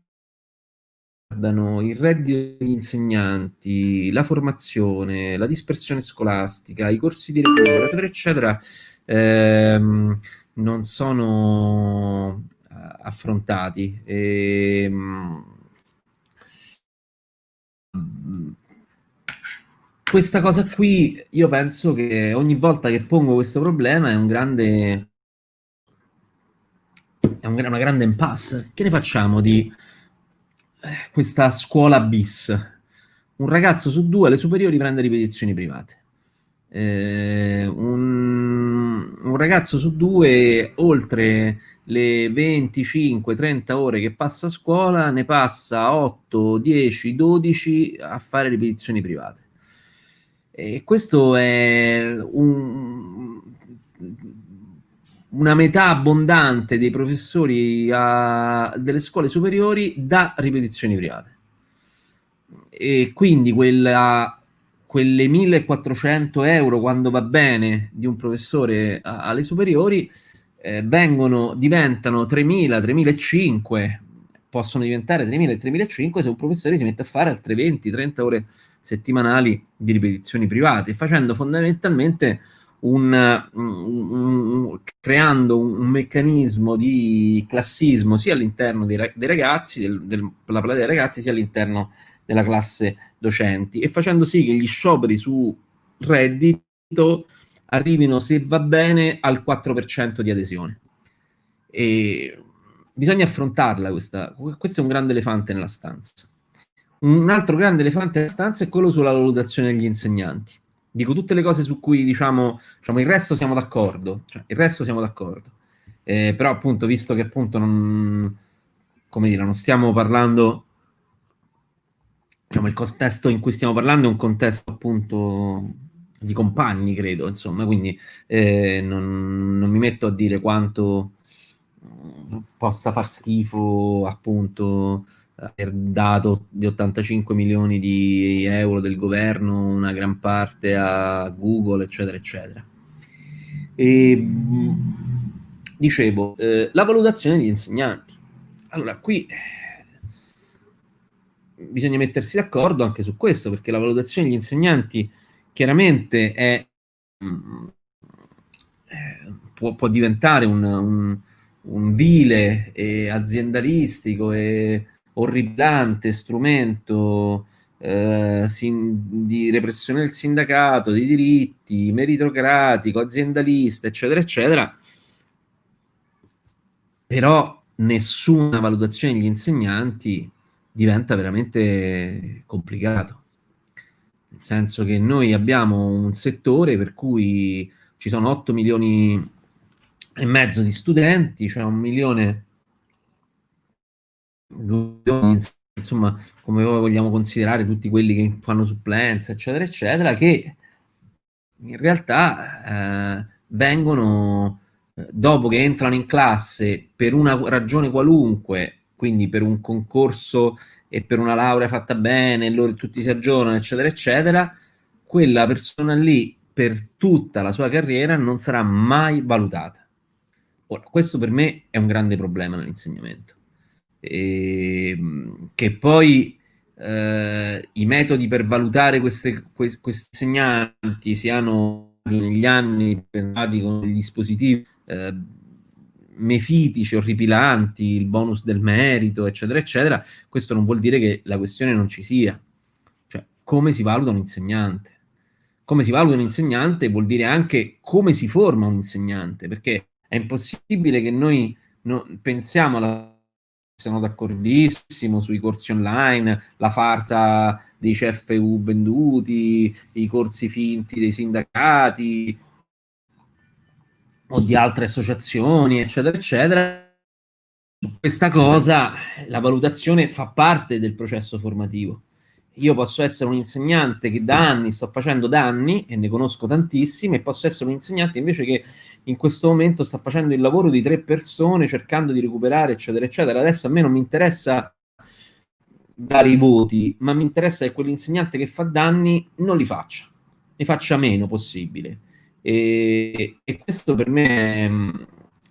riguardano il reddito degli insegnanti, la formazione, la dispersione scolastica, i corsi di recupero, eccetera, eccetera, ehm, non sono uh, affrontati. E, um, questa cosa qui, io penso che ogni volta che pongo questo problema è un grande è un, una grande impasse. Che ne facciamo di eh, questa scuola bis? Un ragazzo su due alle superiori prende ripetizioni private. Eh, un, un, ragazzo su due, oltre le 25-30 ore che passa a scuola, ne passa 8, 10, 12 a fare ripetizioni private. E questo è un, una metà abbondante dei professori a, delle scuole superiori da ripetizioni private. E quindi quella, quelle 1400 euro quando va bene di un professore a, alle superiori eh, vengono, diventano 3000, 3005, possono diventare 3000 e 3005 se un professore si mette a fare altre 20, 30 ore settimanali di ripetizioni private, facendo fondamentalmente un, un, un, creando un, meccanismo di classismo sia all'interno dei, dei ragazzi, del, del, della platea dei ragazzi, sia all'interno della classe docenti e facendo sì che gli scioperi su reddito arrivino, se va bene, al 4% di adesione. E bisogna affrontarla questa, questo è un grande elefante nella stanza. Un altro grande elefante nella stanza è quello sulla valutazione degli insegnanti dico tutte le cose su cui diciamo, diciamo il resto siamo d'accordo, cioè, il resto siamo d'accordo. Eh, però appunto, visto che appunto non, come dire, non stiamo parlando, diciamo il contesto in cui stiamo parlando è un contesto appunto di compagni, credo, insomma, quindi eh, non, non, mi metto a dire quanto possa far schifo appunto aver dato di 85 milioni di euro del governo una gran parte a Google, eccetera, eccetera. E, dicevo, eh, la valutazione degli insegnanti. Allora, qui bisogna mettersi d'accordo anche su questo, perché la valutazione degli insegnanti chiaramente è, eh, può, può, diventare un, un, un vile e aziendalistico e orribilante strumento eh, sin, di repressione del sindacato, di diritti, meritocratico, aziendalista, eccetera, eccetera, però nessuna valutazione degli insegnanti diventa veramente complicato. Nel senso che noi abbiamo un settore per cui ci sono 8 milioni e mezzo di studenti, cioè un milione insomma, come vogliamo considerare tutti quelli che fanno supplenza, eccetera, eccetera, che in realtà eh, vengono, eh, dopo che entrano in classe per una ragione qualunque, quindi per un concorso e per una laurea fatta bene, loro tutti si aggiornano, eccetera, eccetera, quella persona lì per tutta la sua carriera non sarà mai valutata. Ora, questo per me è un grande problema nell'insegnamento e, ehm, che poi eh, i metodi per valutare queste, questi insegnanti siano negli anni pensati con dei dispositivi eh, mefitici, orripilanti, il bonus del merito, eccetera, eccetera, questo non vuol dire che la questione non ci sia. Cioè, come si valuta un insegnante? Come si valuta un insegnante vuol dire anche come si forma un insegnante, perché è impossibile che noi no, pensiamo alla sono d'accordissimo sui corsi online, la farsa dei CFU venduti, i corsi finti dei sindacati o di altre associazioni, eccetera, eccetera. Questa cosa, la valutazione fa parte del processo formativo io posso essere un insegnante che da anni sto facendo danni e ne conosco tantissimi e posso essere un insegnante invece che in questo momento sta facendo il lavoro di tre persone cercando di recuperare eccetera eccetera. Adesso a me non mi interessa dare i voti ma mi interessa che quell'insegnante che fa danni non li faccia ne faccia meno possibile. E, e questo per me mm,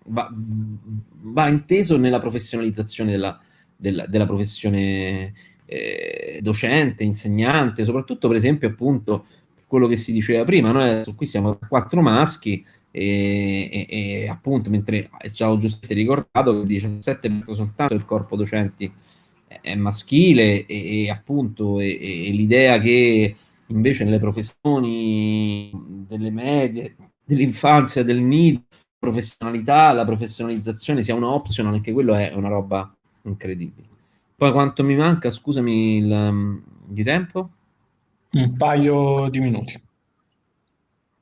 va, va, inteso nella professionalizzazione della, della, della professione eh, docente, insegnante, soprattutto per esempio appunto quello che si diceva prima, noi adesso qui siamo quattro maschi e, e, e appunto, mentre è già giustamente ricordato che il 17 soltanto il corpo docenti è maschile e, e appunto l'idea che invece nelle professioni delle medie, dell'infanzia, del nido, professionalità, la professionalizzazione sia una option, anche quello è una roba incredibile. Poi quanto mi manca, scusami, il, di tempo? Un paio di minuti.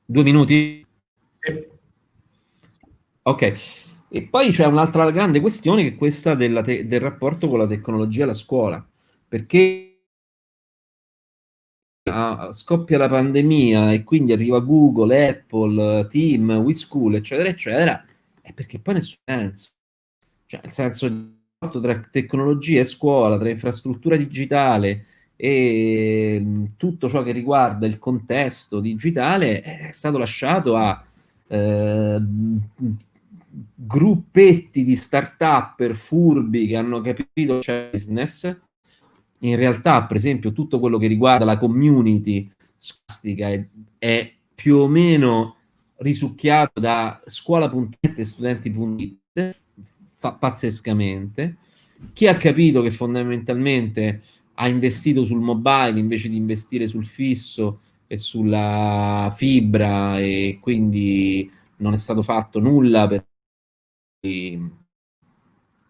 Due minuti? Sì. Ok. E poi c'è un'altra grande questione che è questa del rapporto con la tecnologia alla scuola, perché scoppia la pandemia e quindi arriva Google, Apple, Team, WeSchool, eccetera, eccetera, è perché poi nessun senso. Cioè, nel senso, rapporto tra tecnologia e scuola, tra infrastruttura digitale e mm, tutto ciò che riguarda il contesto digitale è stato lasciato a eh, gruppetti di start-up furbi che hanno capito c'è business. In realtà, per esempio, tutto quello che riguarda la community scolastica è, è più o meno risucchiato da scuola.net e studenti.it pazzescamente. Chi ha capito che fondamentalmente ha investito sul mobile invece di investire sul fisso e sulla fibra e quindi non è stato fatto nulla per di,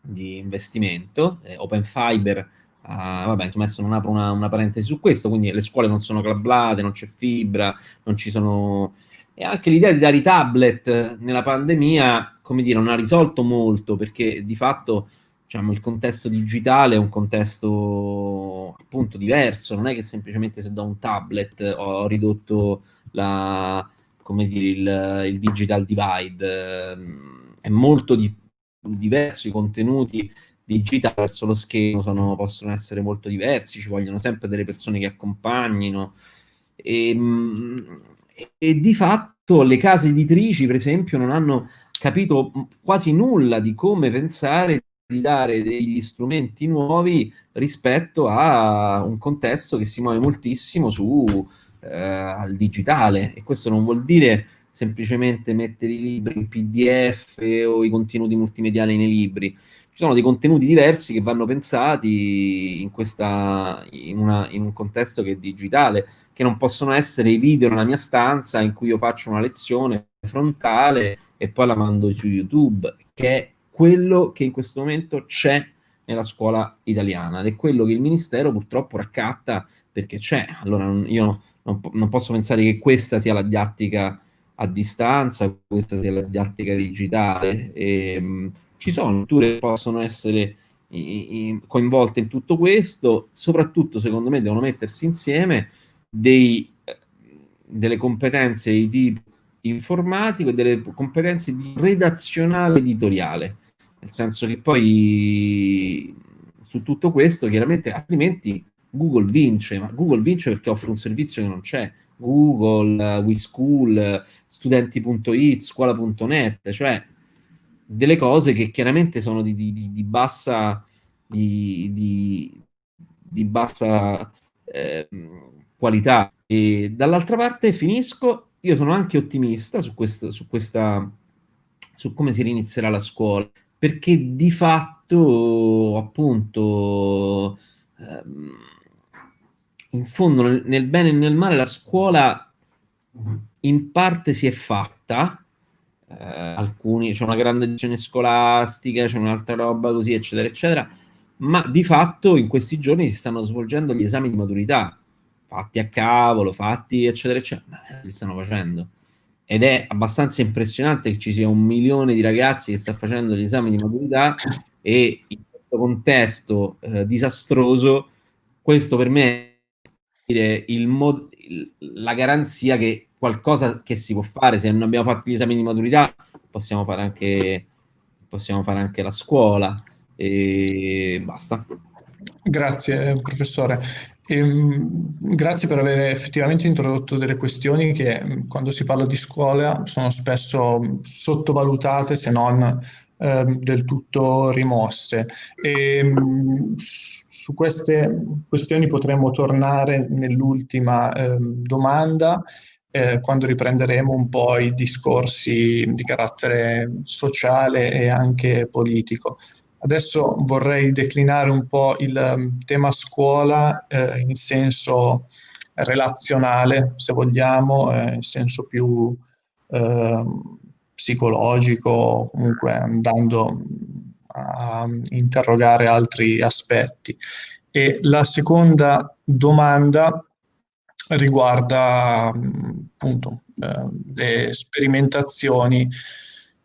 di investimento. Eh, Open Fiber Uh, vabbè, insomma, adesso non apro una, una, parentesi su questo, quindi le scuole non sono clablate, non c'è fibra, non ci sono... E anche l'idea di dare i tablet nella pandemia, come dire, non ha risolto molto, perché di fatto diciamo, il contesto digitale è un contesto appunto diverso, non è che semplicemente se do un tablet ho ridotto la, come dire, il, il digital divide, è molto di, diverso i contenuti digitale verso lo schermo sono, possono essere molto diversi, ci vogliono sempre delle persone che accompagnino. E, ehm, e, di fatto le case editrici, per esempio, non hanno capito quasi nulla di come pensare di dare degli strumenti nuovi rispetto a un contesto che si muove moltissimo su eh, al digitale. E questo non vuol dire semplicemente mettere i libri in PDF o i contenuti multimediali nei libri ci sono dei contenuti diversi che vanno pensati in, questa, in, una, in, un contesto che è digitale, che non possono essere i video nella mia stanza in cui io faccio una lezione frontale e poi la mando su YouTube, che è quello che in questo momento c'è nella scuola italiana ed è quello che il Ministero purtroppo raccatta perché c'è. Allora io non, non posso pensare che questa sia la didattica a distanza, questa sia la didattica digitale. E, ehm, ci sono strutture che possono essere coinvolte in tutto questo, soprattutto secondo me devono mettersi insieme dei, delle competenze di tipo informatico e delle competenze di redazionale editoriale, nel senso che poi su tutto questo chiaramente altrimenti Google vince, ma Google vince perché offre un servizio che non c'è. Google, WeSchool, studenti.it, scuola.net, cioè delle cose che chiaramente sono di, di, di bassa, di, bassa eh, qualità. E dall'altra parte finisco, io sono anche ottimista su, questo, su, questa, su come si rinizierà la scuola, perché di fatto, appunto, ehm, in fondo, nel, nel bene e nel male, la scuola in parte si è fatta, eh, alcuni, c'è una grande edizione scolastica, c'è un'altra roba così, eccetera, eccetera, ma di fatto in questi giorni si stanno svolgendo gli esami di maturità, fatti a cavolo, fatti, eccetera, eccetera, ma si stanno facendo. Ed è abbastanza impressionante che ci sia un milione di ragazzi che sta facendo gli esami di maturità e in questo contesto eh, disastroso, questo per me è il mod- la garanzia che qualcosa che si può fare, se non abbiamo fatto gli esami di maturità possiamo fare anche, possiamo fare anche la scuola e basta. Grazie professore. E, ehm, grazie per aver effettivamente introdotto delle questioni che quando si parla di scuola sono spesso sottovalutate se non eh, del tutto rimosse. E, mh, su queste questioni potremmo tornare nell'ultima eh, domanda eh, quando riprenderemo un po' i discorsi di carattere sociale e anche politico. Adesso vorrei declinare un po' il um, tema scuola eh, in senso relazionale, se vogliamo, eh, in senso più eh, psicologico, comunque andando a interrogare altri aspetti. E la seconda domanda riguarda appunto eh, le sperimentazioni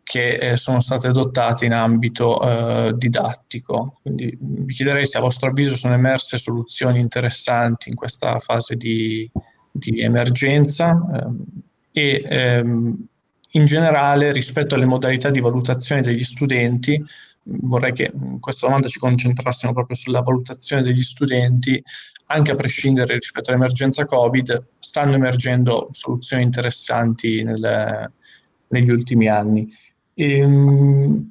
che eh, sono state adottate in ambito eh, didattico. Quindi vi chiederei se a vostro avviso sono emerse soluzioni interessanti in questa fase di, di emergenza ehm, e ehm, in generale rispetto alle modalità di valutazione degli studenti, vorrei che in questa domanda ci concentrassimo proprio sulla valutazione degli studenti, anche a prescindere rispetto all'emergenza Covid, stanno emergendo soluzioni interessanti nel, negli ultimi anni. E, ehm,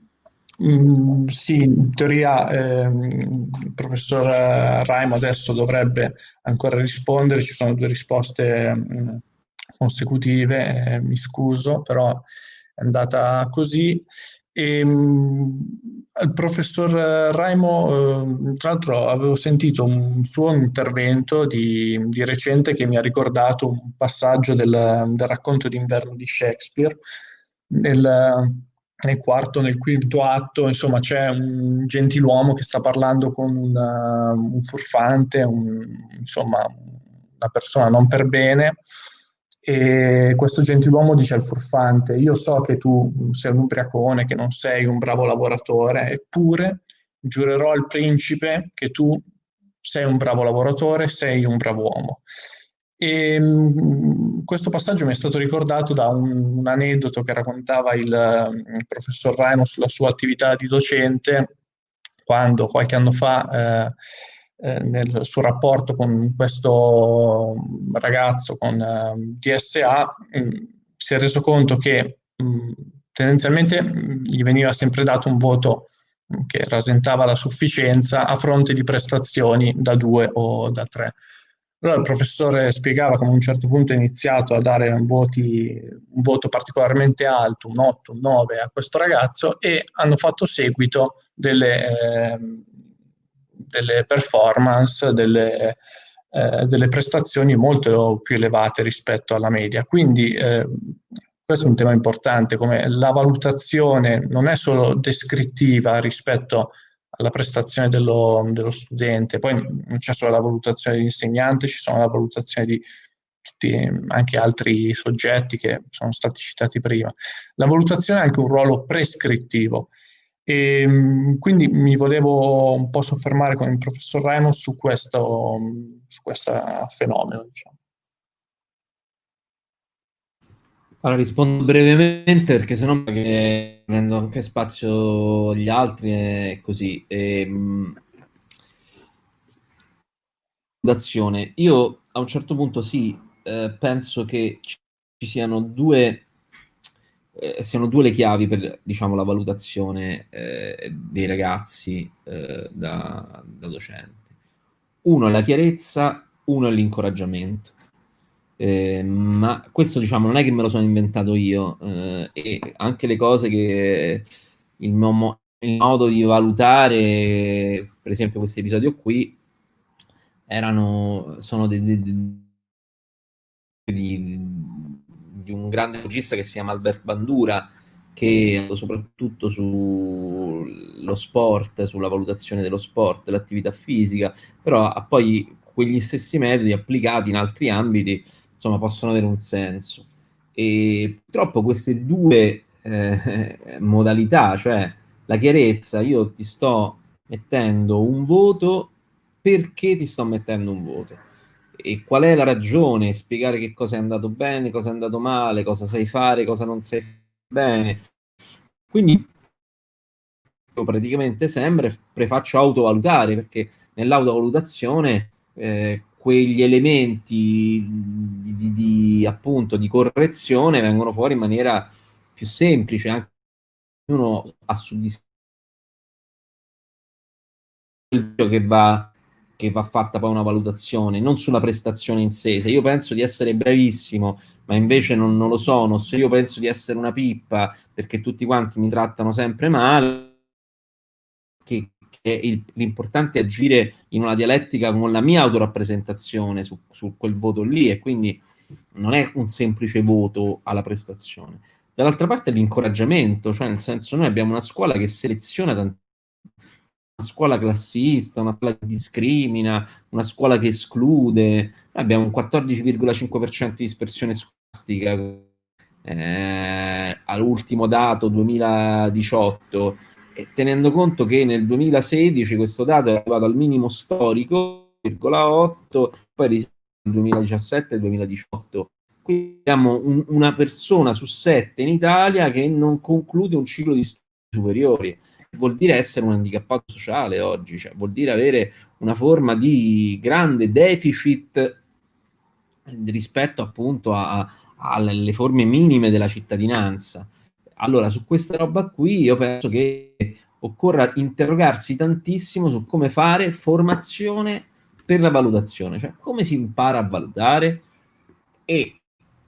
mh, sì, in teoria eh, il professor Raimo adesso dovrebbe ancora rispondere, ci sono due risposte mh, consecutive, eh, mi scuso, però è andata così. E, mh, il professor Raimo, eh, tra l'altro avevo sentito un suo intervento di, di, recente che mi ha ricordato un passaggio del, del racconto d'inverno di Shakespeare, nel, nel quarto, nel quinto atto, insomma, c'è un gentiluomo che sta parlando con una, un furfante, un, insomma, una persona non per bene, e questo gentiluomo dice al furfante, io so che tu sei un ubriacone, che non sei un bravo lavoratore, eppure giurerò al principe che tu sei un bravo lavoratore, sei un bravo uomo. E, mh, questo passaggio mi è stato ricordato da un, un aneddoto che raccontava il, il, professor Raimo sulla sua attività di docente quando qualche anno fa eh, eh, nel suo rapporto con questo ragazzo con eh, DSA mh, si è reso conto che mh, tendenzialmente gli veniva sempre dato un voto che rasentava la sufficienza a fronte di prestazioni da due o da tre. Allora il professore spiegava come a un certo punto ha iniziato a dare un, voti, un voto particolarmente alto, un 8, un 9 a questo ragazzo e hanno fatto seguito delle, eh, delle performance, delle, eh, delle, prestazioni molto più elevate rispetto alla media. Quindi eh, questo è un tema importante, come la valutazione non è solo descrittiva rispetto alla prestazione dello, dello studente. Poi non c'è solo la valutazione dell'insegnante, ci sono la valutazione di tutti anche altri soggetti che sono stati citati prima. La valutazione ha anche un ruolo prescrittivo e quindi mi volevo un po' soffermare con il professor Ramos su questo, su questo fenomeno. Diciamo. Allora rispondo brevemente perché sennò che prendo anche spazio gli altri e così. E, ehm, mh, Io a un certo punto sì, eh, penso che ci siano due, eh, siano due le chiavi per diciamo, la valutazione eh, dei ragazzi eh, da, da docente. Uno è la chiarezza, uno è l'incoraggiamento. Eh, ma questo diciamo non è che me lo sono inventato io eh, e anche le cose che il, mio, il modo di valutare per esempio questo episodio qui erano sono di, di, di, di un grande regista che si chiama Albert Bandura che soprattutto sullo sport, sulla valutazione dello sport, dell'attività fisica, però ha poi quegli stessi metodi applicati in altri ambiti insomma, possono avere un senso. E purtroppo queste due eh, modalità, cioè la chiarezza, io ti sto mettendo un voto perché ti sto mettendo un voto e qual è la ragione, spiegare che cosa è andato bene, cosa è andato male, cosa sai fare, cosa non sai bene. Quindi io praticamente sempre prefaccio autovalutare perché nell'autovalutazione eh, quegli elementi di, di, di, appunto di correzione vengono fuori in maniera più semplice, anche ognuno ha di che va, che va fatta poi una valutazione, non sulla prestazione in sé. Se io penso di essere bravissimo, ma invece non, non lo sono, se io penso di essere una pippa perché tutti quanti mi trattano sempre male, che, che il, l'importante è agire in una dialettica con la mia autorappresentazione su, su quel voto lì e quindi non è un semplice voto alla prestazione. Dall'altra parte l'incoraggiamento, cioè nel senso noi abbiamo una scuola che seleziona tanti una scuola classista, una scuola che discrimina, una scuola che esclude. Noi abbiamo un 14,5% di dispersione scolastica eh, all'ultimo dato 2018, e tenendo conto che nel 2016 questo dato è arrivato al minimo storico, 0,8, poi nel 2017 e 2018. Quindi abbiamo un, una persona su sette in Italia che non conclude un ciclo di studi superiori vuol dire essere un handicappato sociale oggi, cioè vuol dire avere una forma di grande deficit rispetto appunto alle forme minime della cittadinanza. Allora, su questa roba qui io penso che occorra interrogarsi tantissimo su come fare formazione per la valutazione, cioè come si impara a valutare e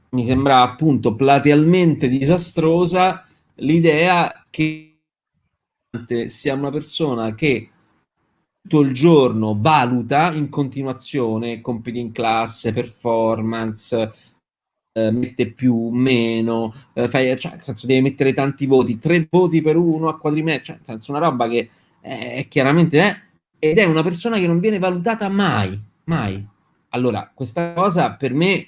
mi sembra appunto platealmente disastrosa l'idea che sia una persona che tutto il giorno valuta in continuazione compiti in classe, performance, eh, mette più, meno, eh, fai, cioè, nel senso devi mettere tanti voti, tre voti per uno a quadrimetro, cioè, nel senso una roba che è, chiaramente è, ed è una persona che non viene valutata mai, mai. Allora, questa cosa per me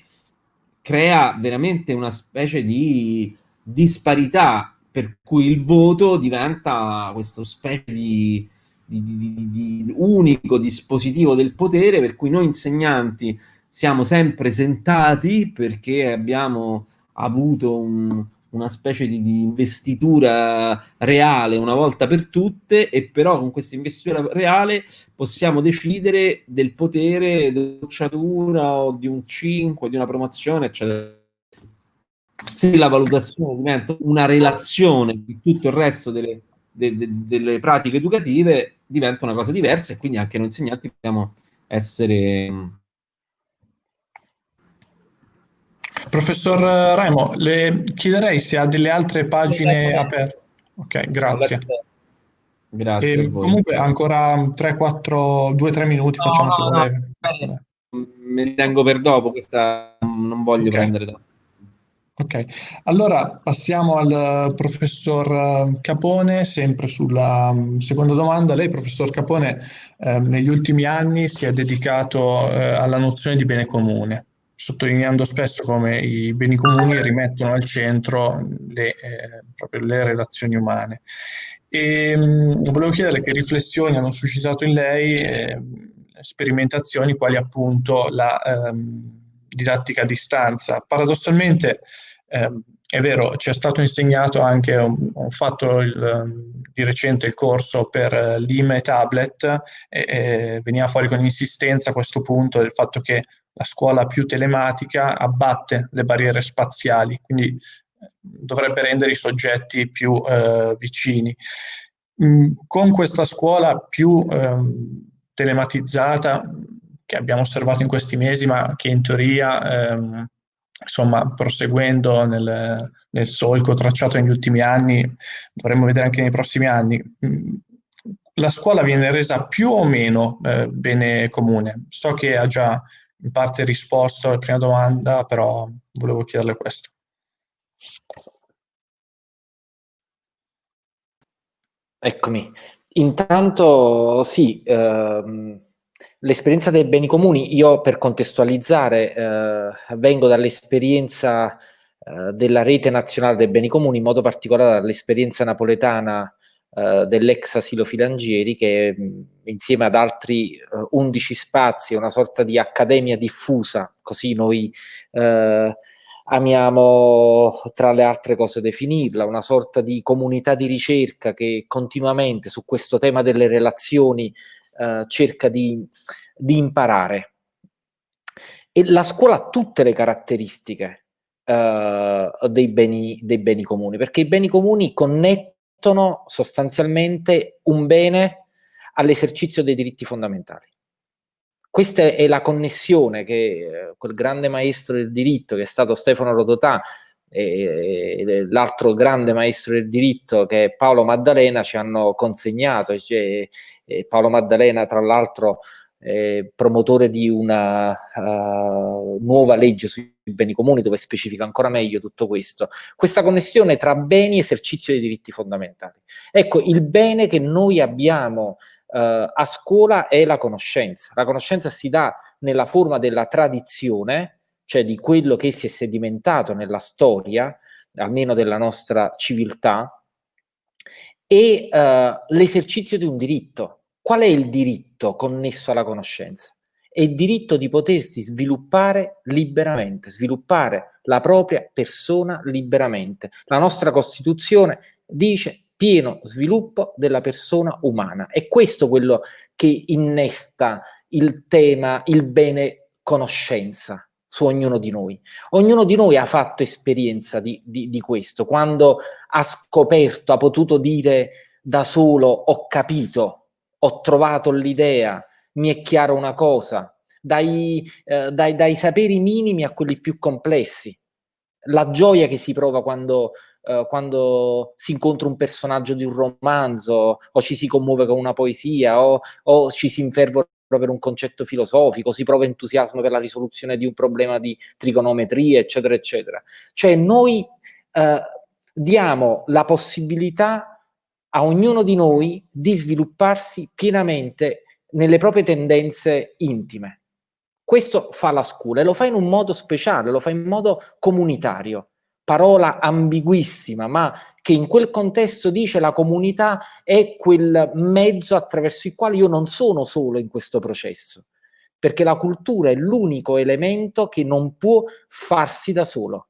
crea veramente una specie di disparità per cui il voto diventa questo specie di, di, di, di, unico dispositivo del potere per cui noi insegnanti siamo sempre sentati perché abbiamo avuto un, una specie di, investitura reale una volta per tutte e però con questa investitura reale possiamo decidere del potere della bocciatura o di un 5, di una promozione, eccetera se la valutazione diventa una relazione di tutto il resto delle, de, de, delle pratiche educative, diventa una cosa diversa e quindi anche noi insegnanti possiamo essere... Professor Remo, le chiederei se ha delle altre pagine aperte. Ok, grazie. Grazie. E comunque ancora 3-4, 2-3 minuti no, facciamo se no, volete. Me li tengo per dopo, questa non voglio okay. prendere dopo. Ok, allora passiamo al professor eh, Capone, sempre sulla mm, seconda domanda. Lei, professor Capone, eh, negli ultimi anni si è dedicato eh, alla nozione di bene comune, sottolineando spesso come i beni comuni rimettono al centro le, eh, le relazioni umane. E, mh, mm, volevo chiedere che riflessioni hanno suscitato in lei eh, sperimentazioni quali appunto la ehm, didattica a distanza. Paradossalmente, eh, è vero, ci è stato insegnato anche, ho fatto il, di recente il corso per eh, l'IME tablet e, e veniva fuori con insistenza questo punto del fatto che la scuola più telematica abbatte le barriere spaziali, quindi eh, dovrebbe rendere i soggetti più eh, vicini. Mm, con questa scuola più eh, telematizzata che abbiamo osservato in questi mesi, ma che in teoria ehm, insomma, proseguendo nel, nel, solco tracciato negli ultimi anni, dovremmo vedere anche nei prossimi anni, mm, la scuola viene resa più o meno eh, bene comune. So che ha già in parte risposto alla prima domanda, però volevo chiederle questo. Eccomi. Intanto sì, ehm, L'esperienza dei beni comuni, io per contestualizzare eh, vengo dall'esperienza eh, della rete nazionale dei beni comuni, in modo particolare dall'esperienza napoletana eh, dell'ex asilo Filangieri che insieme ad altri 11 eh, spazi, una sorta di accademia diffusa, così noi eh, amiamo tra le altre cose definirla, una sorta di comunità di ricerca che continuamente su questo tema delle relazioni eh, cerca di, di, imparare. E la scuola ha tutte le caratteristiche eh, dei, beni, dei beni comuni, perché i beni comuni connettono sostanzialmente un bene all'esercizio dei diritti fondamentali. Questa è la connessione che eh, quel grande maestro del diritto che è stato Stefano Rodotà e, l'altro grande maestro del diritto che è Paolo Maddalena ci hanno consegnato. Cioè, Paolo Maddalena, tra l'altro, eh, promotore di una uh, nuova legge sui beni comuni dove specifica ancora meglio tutto questo. Questa connessione tra beni e esercizio dei diritti fondamentali. Ecco, il bene che noi abbiamo uh, a scuola è la conoscenza. La conoscenza si dà nella forma della tradizione, cioè di quello che si è sedimentato nella storia, almeno della nostra civiltà, e uh, l'esercizio di un diritto. Qual è il diritto connesso alla conoscenza? È il diritto di potersi sviluppare liberamente, sviluppare la propria persona liberamente. La nostra Costituzione dice pieno sviluppo della persona umana. È questo quello che innesta il tema, il bene conoscenza su ognuno di noi. Ognuno di noi ha fatto esperienza di, di, di questo, quando ha scoperto, ha potuto dire da solo ho capito, ho trovato l'idea, mi è chiaro una cosa, dai, eh, dai, dai, saperi minimi a quelli più complessi. La gioia che si prova quando, eh, quando, si incontra un personaggio di un romanzo, o ci si commuove con una poesia, o, o ci si infervora per un concetto filosofico, si prova entusiasmo per la risoluzione di un problema di trigonometria, eccetera, eccetera. Cioè noi eh, diamo la possibilità a ognuno di noi di svilupparsi pienamente nelle proprie tendenze intime. Questo fa la scuola e lo fa in un modo speciale, lo fa in modo comunitario parola ambiguissima, ma che in quel contesto dice la comunità è quel mezzo attraverso il quale io non sono solo in questo processo, perché la cultura è l'unico elemento che non può farsi da solo.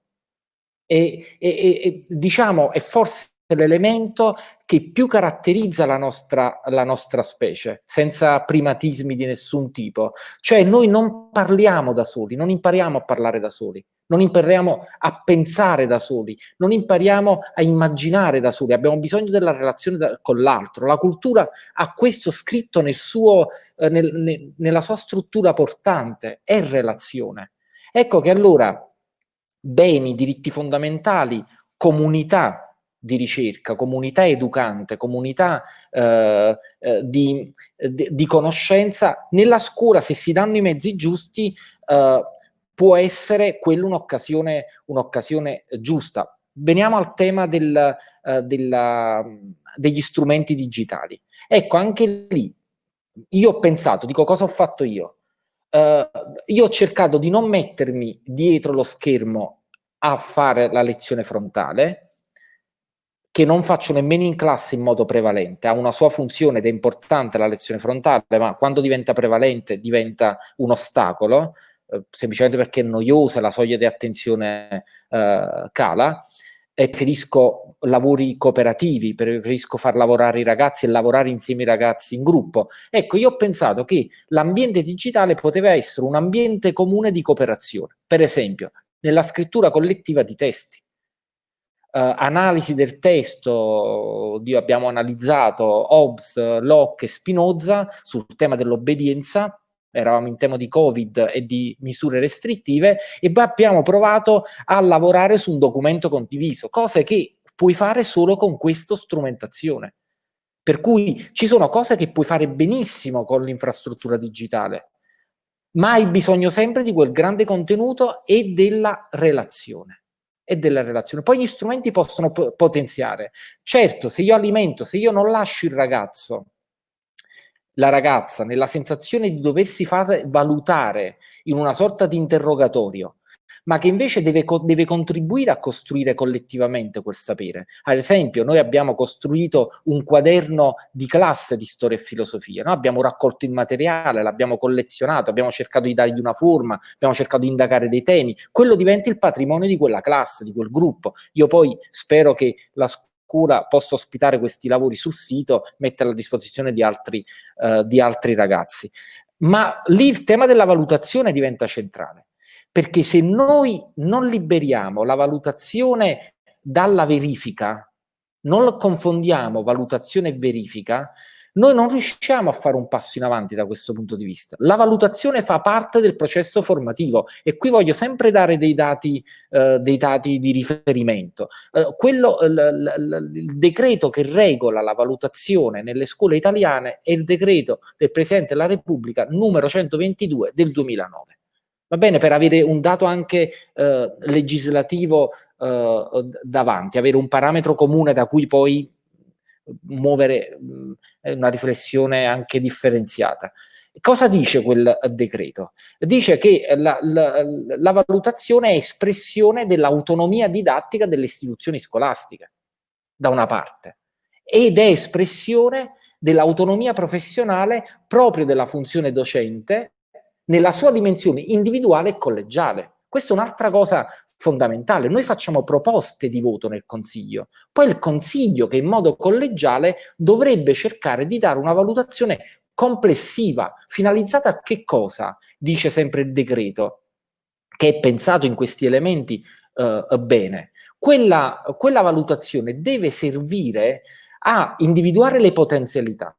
E, e, e diciamo, è forse l'elemento che più caratterizza la nostra, la nostra specie, senza primatismi di nessun tipo. Cioè noi non parliamo da soli, non impariamo a parlare da soli non impariamo a pensare da soli, non impariamo a immaginare da soli, abbiamo bisogno della relazione da, con l'altro. La cultura ha questo scritto nel suo, eh, nel, ne, nella sua struttura portante, è relazione. Ecco che allora beni, diritti fondamentali, comunità di ricerca, comunità educante, comunità eh, eh, di, di, conoscenza, nella scuola se si danno i mezzi giusti eh, può essere quella un'occasione, un'occasione giusta. Veniamo al tema del, uh, della, degli strumenti digitali. Ecco, anche lì io ho pensato, dico cosa ho fatto io? Uh, io ho cercato di non mettermi dietro lo schermo a fare la lezione frontale, che non faccio nemmeno in classe in modo prevalente, ha una sua funzione ed è importante la lezione frontale, ma quando diventa prevalente diventa un ostacolo, eh, semplicemente perché è noiosa, la soglia di attenzione eh, cala, e preferisco lavori cooperativi, preferisco far lavorare i ragazzi e lavorare insieme ai ragazzi in gruppo. Ecco, io ho pensato che l'ambiente digitale poteva essere un ambiente comune di cooperazione, per esempio nella scrittura collettiva di testi. Uh, analisi del testo, abbiamo analizzato Hobbes, Locke e Spinoza sul tema dell'obbedienza, eravamo in tema di Covid e di misure restrittive, e poi abbiamo provato a lavorare su un documento condiviso, cose che puoi fare solo con questa strumentazione. Per cui ci sono cose che puoi fare benissimo con l'infrastruttura digitale, ma hai bisogno sempre di quel grande contenuto e della relazione. E della relazione. Poi gli strumenti possono potenziare. Certo, se io alimento, se io non lascio il ragazzo la ragazza nella sensazione di doversi far valutare in una sorta di interrogatorio, ma che invece deve, co deve, contribuire a costruire collettivamente quel sapere. Ad esempio, noi abbiamo costruito un quaderno di classe di storia e filosofia, no? abbiamo raccolto il materiale, l'abbiamo collezionato, abbiamo cercato di dargli una forma, abbiamo cercato di indagare dei temi, quello diventa il patrimonio di quella classe, di quel gruppo. Io poi spero che la scuola possa ospitare questi lavori sul sito, metterla a disposizione di altri, uh, di altri ragazzi. Ma lì il tema della valutazione diventa centrale, perché se noi non liberiamo la valutazione dalla verifica, non confondiamo valutazione e verifica, noi non riusciamo a fare un passo in avanti da questo punto di vista. La valutazione fa parte del processo formativo e qui voglio sempre dare dei dati, eh, dei dati di riferimento. Eh, quello, il decreto che regola la valutazione nelle scuole italiane è il decreto del Presidente della Repubblica numero 122 del 2009. Va bene, per avere un dato anche eh, legislativo eh, davanti, avere un parametro comune da cui poi muovere mh, una riflessione anche differenziata. Cosa dice quel decreto? Dice che la, la, la valutazione è espressione dell'autonomia didattica delle istituzioni scolastiche, da una parte, ed è espressione dell'autonomia professionale proprio della funzione docente nella sua dimensione individuale e collegiale. Questa è un'altra cosa fondamentale. Noi facciamo proposte di voto nel Consiglio, poi il Consiglio che in modo collegiale dovrebbe cercare di dare una valutazione complessiva, finalizzata a che cosa? Dice sempre il decreto, che è pensato in questi elementi eh, bene. Quella, quella valutazione deve servire a individuare le potenzialità,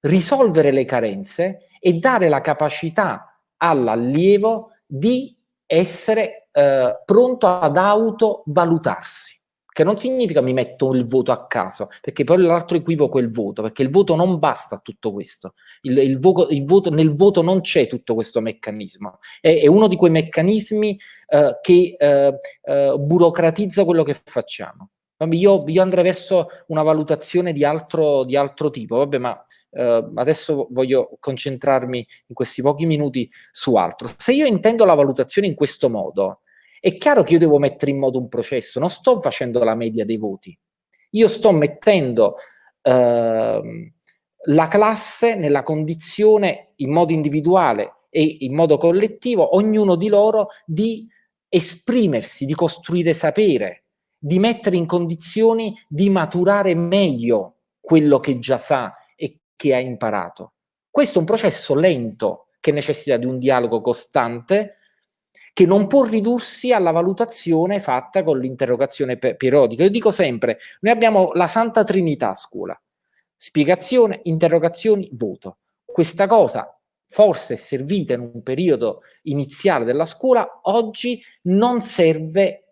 risolvere le carenze e dare la capacità all'allievo di essere eh, pronto ad autovalutarsi che non significa mi metto il voto a caso, perché poi l'altro equivoco è il voto, perché il voto non basta a tutto questo. Il, il, voto, il voto, nel voto non c'è tutto questo meccanismo. È, è uno di quei meccanismi eh, che eh, eh, burocratizza quello che facciamo. Io, io, andrei verso una valutazione di altro, di altro tipo, vabbè, ma eh, adesso voglio concentrarmi in questi pochi minuti su altro. Se io intendo la valutazione in questo modo, è chiaro che io devo mettere in moto un processo, non sto facendo la media dei voti, io sto mettendo eh, la classe nella condizione in modo individuale e in modo collettivo, ognuno di loro di esprimersi, di costruire sapere, di mettere in condizioni di maturare meglio quello che già sa e che ha imparato. Questo è un processo lento che necessita di un dialogo costante che non può ridursi alla valutazione fatta con l'interrogazione periodica. Io dico sempre, noi abbiamo la Santa Trinità a scuola, spiegazione, interrogazioni, voto. Questa cosa forse è servita in un periodo iniziale della scuola, oggi non serve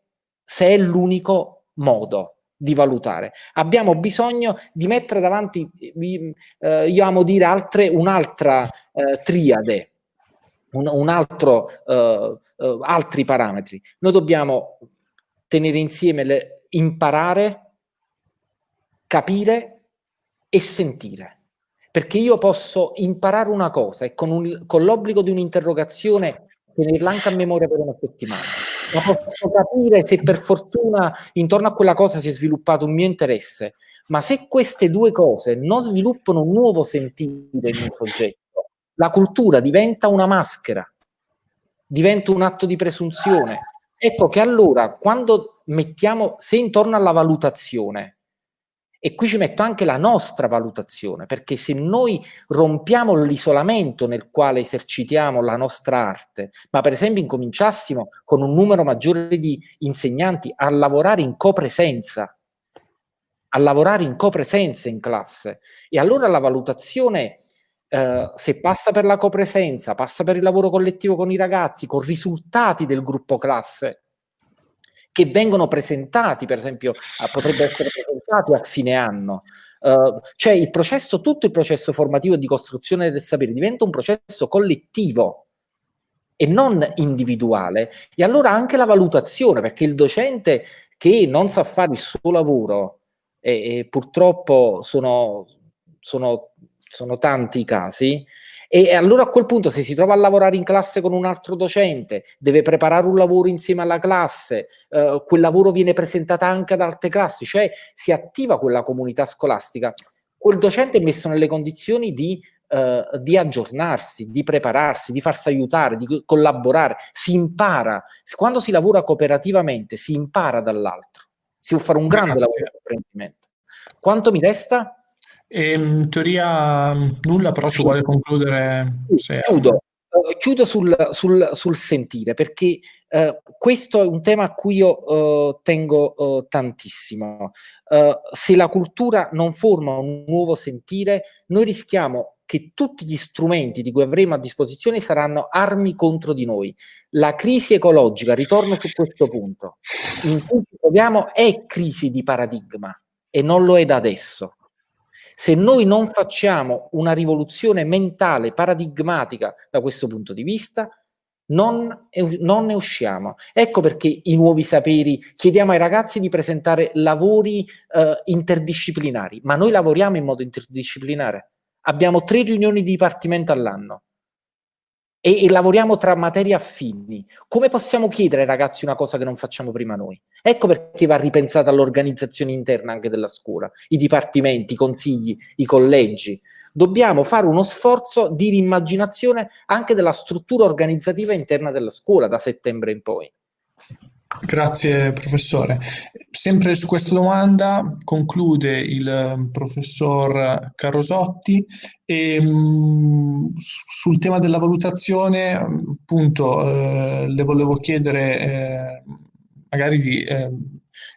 se è l'unico modo di valutare. Abbiamo bisogno di mettere davanti, eh, io amo dire, altre, un'altra eh, triade, un, un altro, eh, eh, altri parametri. Noi dobbiamo tenere insieme le, imparare, capire e sentire. Perché io posso imparare una cosa e con, con l'obbligo di un'interrogazione tenerla anche a memoria per una settimana ma posso capire se per fortuna intorno a quella cosa si è sviluppato un mio interesse, ma se queste due cose non sviluppano un nuovo sentire in un soggetto, la cultura diventa una maschera, diventa un atto di presunzione. Ecco che allora quando mettiamo, se intorno alla valutazione e qui ci metto anche la nostra valutazione, perché se noi rompiamo l'isolamento nel quale esercitiamo la nostra arte, ma per esempio incominciassimo con un numero maggiore di insegnanti a lavorare in copresenza, a lavorare in copresenza in classe, e allora la valutazione Uh, se passa per la copresenza, passa per il lavoro collettivo con i ragazzi, con risultati del gruppo classe, che vengono presentati, per esempio, potrebbero essere presentati a fine anno. Uh, cioè il processo, tutto il processo formativo di costruzione del sapere diventa un processo collettivo e non individuale. E allora anche la valutazione, perché il docente che non sa fare il suo lavoro, e, e purtroppo sono, sono, sono tanti i casi, e allora a quel punto se si trova a lavorare in classe con un altro docente, deve preparare un lavoro insieme alla classe, eh, quel lavoro viene presentato anche ad altre classi, cioè si attiva quella comunità scolastica, quel docente è messo nelle condizioni di, eh, di aggiornarsi, di prepararsi, di farsi aiutare, di collaborare, si impara, quando si lavora cooperativamente si impara dall'altro, si può fare un grande lavoro di apprendimento. Quanto mi resta? E, in teoria nulla, però si vuole concludere. Se... Chiudo. uh, chiudo sul, sul, sul, sentire perché uh, questo è un tema a cui io uh, tengo tantissimo. se la cultura non forma un nuovo sentire, noi rischiamo che tutti gli strumenti di cui avremo a disposizione saranno armi contro di noi. La crisi ecologica, ritorno su questo punto, in cui ci troviamo è crisi di paradigma e non lo è da adesso. Se noi non facciamo una rivoluzione mentale, paradigmatica da questo punto di vista, non, non, ne usciamo. Ecco perché i nuovi saperi chiediamo ai ragazzi di presentare lavori eh, interdisciplinari, ma noi lavoriamo in modo interdisciplinare. Abbiamo tre riunioni di dipartimento all'anno e, e, lavoriamo tra materie affini. Come possiamo chiedere ai ragazzi una cosa che non facciamo prima noi? Ecco perché va ripensata l'organizzazione interna anche della scuola, i dipartimenti, i consigli, i collegi. Dobbiamo fare uno sforzo di rimmaginazione anche della struttura organizzativa interna della scuola da settembre in poi. Grazie professore. Sempre su questa domanda conclude il eh, professor Carosotti e mh, mm, sul tema della valutazione appunto eh, le volevo chiedere eh, magari di eh,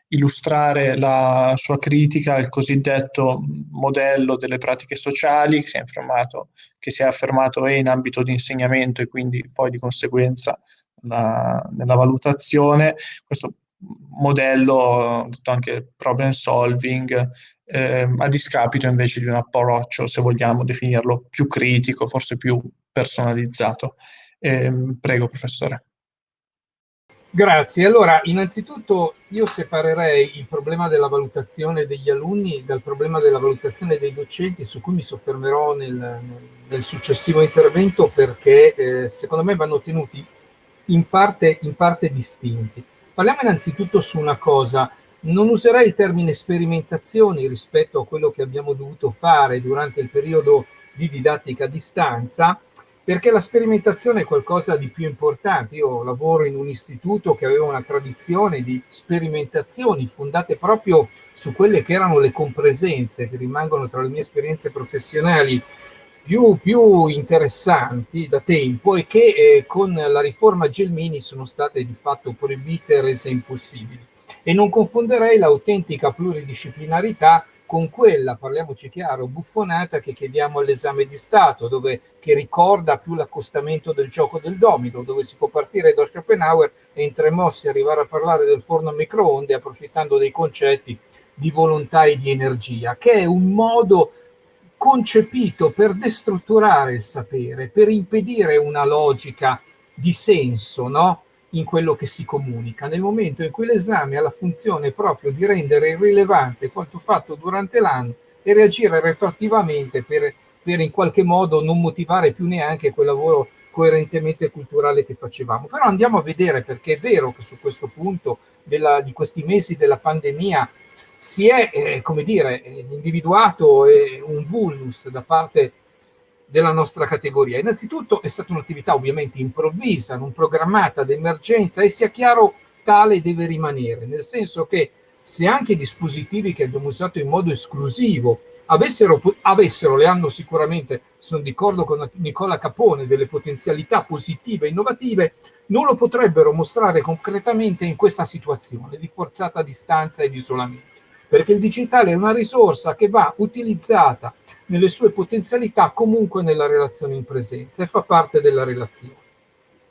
illustrare la sua critica al cosiddetto modello delle pratiche sociali che si è affermato, che si è affermato in ambito di insegnamento e quindi poi di conseguenza la, nella valutazione, questo modello, detto anche problem solving, eh, a discapito invece di un approccio, se vogliamo definirlo, più critico, forse più personalizzato. Eh, prego, professore. Grazie. Allora, innanzitutto io separerei il problema della valutazione degli alunni dal problema della valutazione dei docenti, su cui mi soffermerò nel, nel successivo intervento, perché eh, secondo me vanno tenuti in parte, in parte distinti. Parliamo innanzitutto su una cosa, non userei il termine sperimentazioni rispetto a quello che abbiamo dovuto fare durante il periodo di didattica a distanza, perché la sperimentazione è qualcosa di più importante. Io lavoro in un istituto che aveva una tradizione di sperimentazioni fondate proprio su quelle che erano le compresenze, che rimangono tra le mie esperienze professionali più, più interessanti da tempo e che eh, con la riforma Gelmini sono state di fatto proibite e rese impossibili. E non confonderei l'autentica pluridisciplinarità con quella, parliamoci chiaro, buffonata che chiediamo all'esame di Stato, dove, che ricorda più l'accostamento del gioco del domino, dove si può partire da Schopenhauer e in tre mossi arrivare a parlare del forno a microonde approfittando dei concetti di volontà e di energia, che è un modo concepito per destrutturare il sapere, per impedire una logica di senso no? in quello che si comunica, nel momento in cui l'esame ha la funzione proprio di rendere irrilevante quanto fatto durante l'anno e reagire retroattivamente per, per in qualche modo non motivare più neanche quel lavoro coerentemente culturale che facevamo. Però andiamo a vedere perché è vero che su questo punto della, di questi mesi della pandemia si è, eh, come dire, individuato eh, un vulnus da parte della nostra categoria. Innanzitutto è stata un'attività ovviamente improvvisa, non programmata d'emergenza e sia chiaro tale deve rimanere, nel senso che se anche i dispositivi che abbiamo usato in modo esclusivo avessero, avessero le hanno sicuramente, sono d'accordo con Nicola Capone, delle potenzialità positive e innovative, non lo potrebbero mostrare concretamente in questa situazione di forzata distanza e di isolamento perché il digitale è una risorsa che va utilizzata nelle sue potenzialità comunque nella relazione in presenza e fa parte della relazione.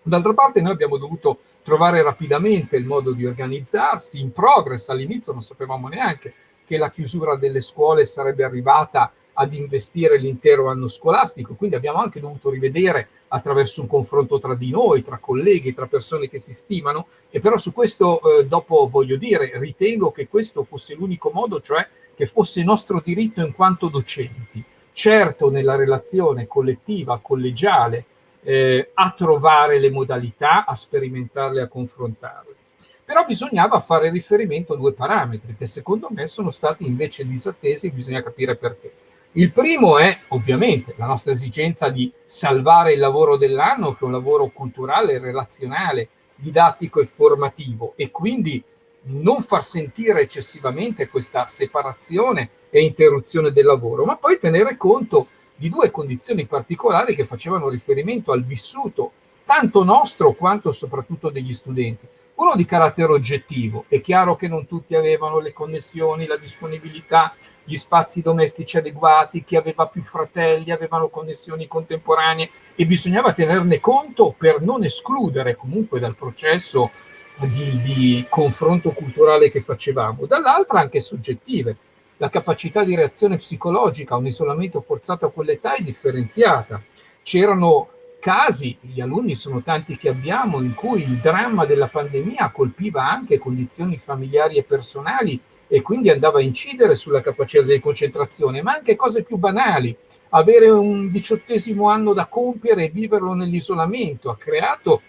D'altra parte noi abbiamo dovuto trovare rapidamente il modo di organizzarsi in progress, all'inizio non sapevamo neanche che la chiusura delle scuole sarebbe arrivata ad investire l'intero anno scolastico, quindi abbiamo anche dovuto rivedere attraverso un confronto tra di noi, tra colleghi, tra persone che si stimano, e però su questo eh, dopo voglio dire, ritengo che questo fosse l'unico modo, cioè che fosse nostro diritto in quanto docenti, certo nella relazione collettiva, collegiale, eh, a trovare le modalità, a sperimentarle, a confrontarle. Però bisognava fare riferimento a due parametri che secondo me sono stati invece disattesi e bisogna capire perché. Il primo è ovviamente la nostra esigenza di salvare il lavoro dell'anno, che è un lavoro culturale, relazionale, didattico e formativo, e quindi non far sentire eccessivamente questa separazione e interruzione del lavoro, ma poi tenere conto di due condizioni particolari che facevano riferimento al vissuto tanto nostro quanto soprattutto degli studenti. Uno di carattere oggettivo, è chiaro che non tutti avevano le connessioni, la disponibilità, gli spazi domestici adeguati, chi aveva più fratelli avevano connessioni contemporanee e bisognava tenerne conto per non escludere comunque dal processo di, di confronto culturale che facevamo. Dall'altra anche soggettive, la capacità di reazione psicologica a un isolamento forzato a quell'età è differenziata. C'erano casi, gli alunni sono tanti che abbiamo, in cui il dramma della pandemia colpiva anche condizioni familiari e personali e quindi andava a incidere sulla capacità di concentrazione, ma anche cose più banali. Avere un diciottesimo anno da compiere e viverlo nell'isolamento ha creato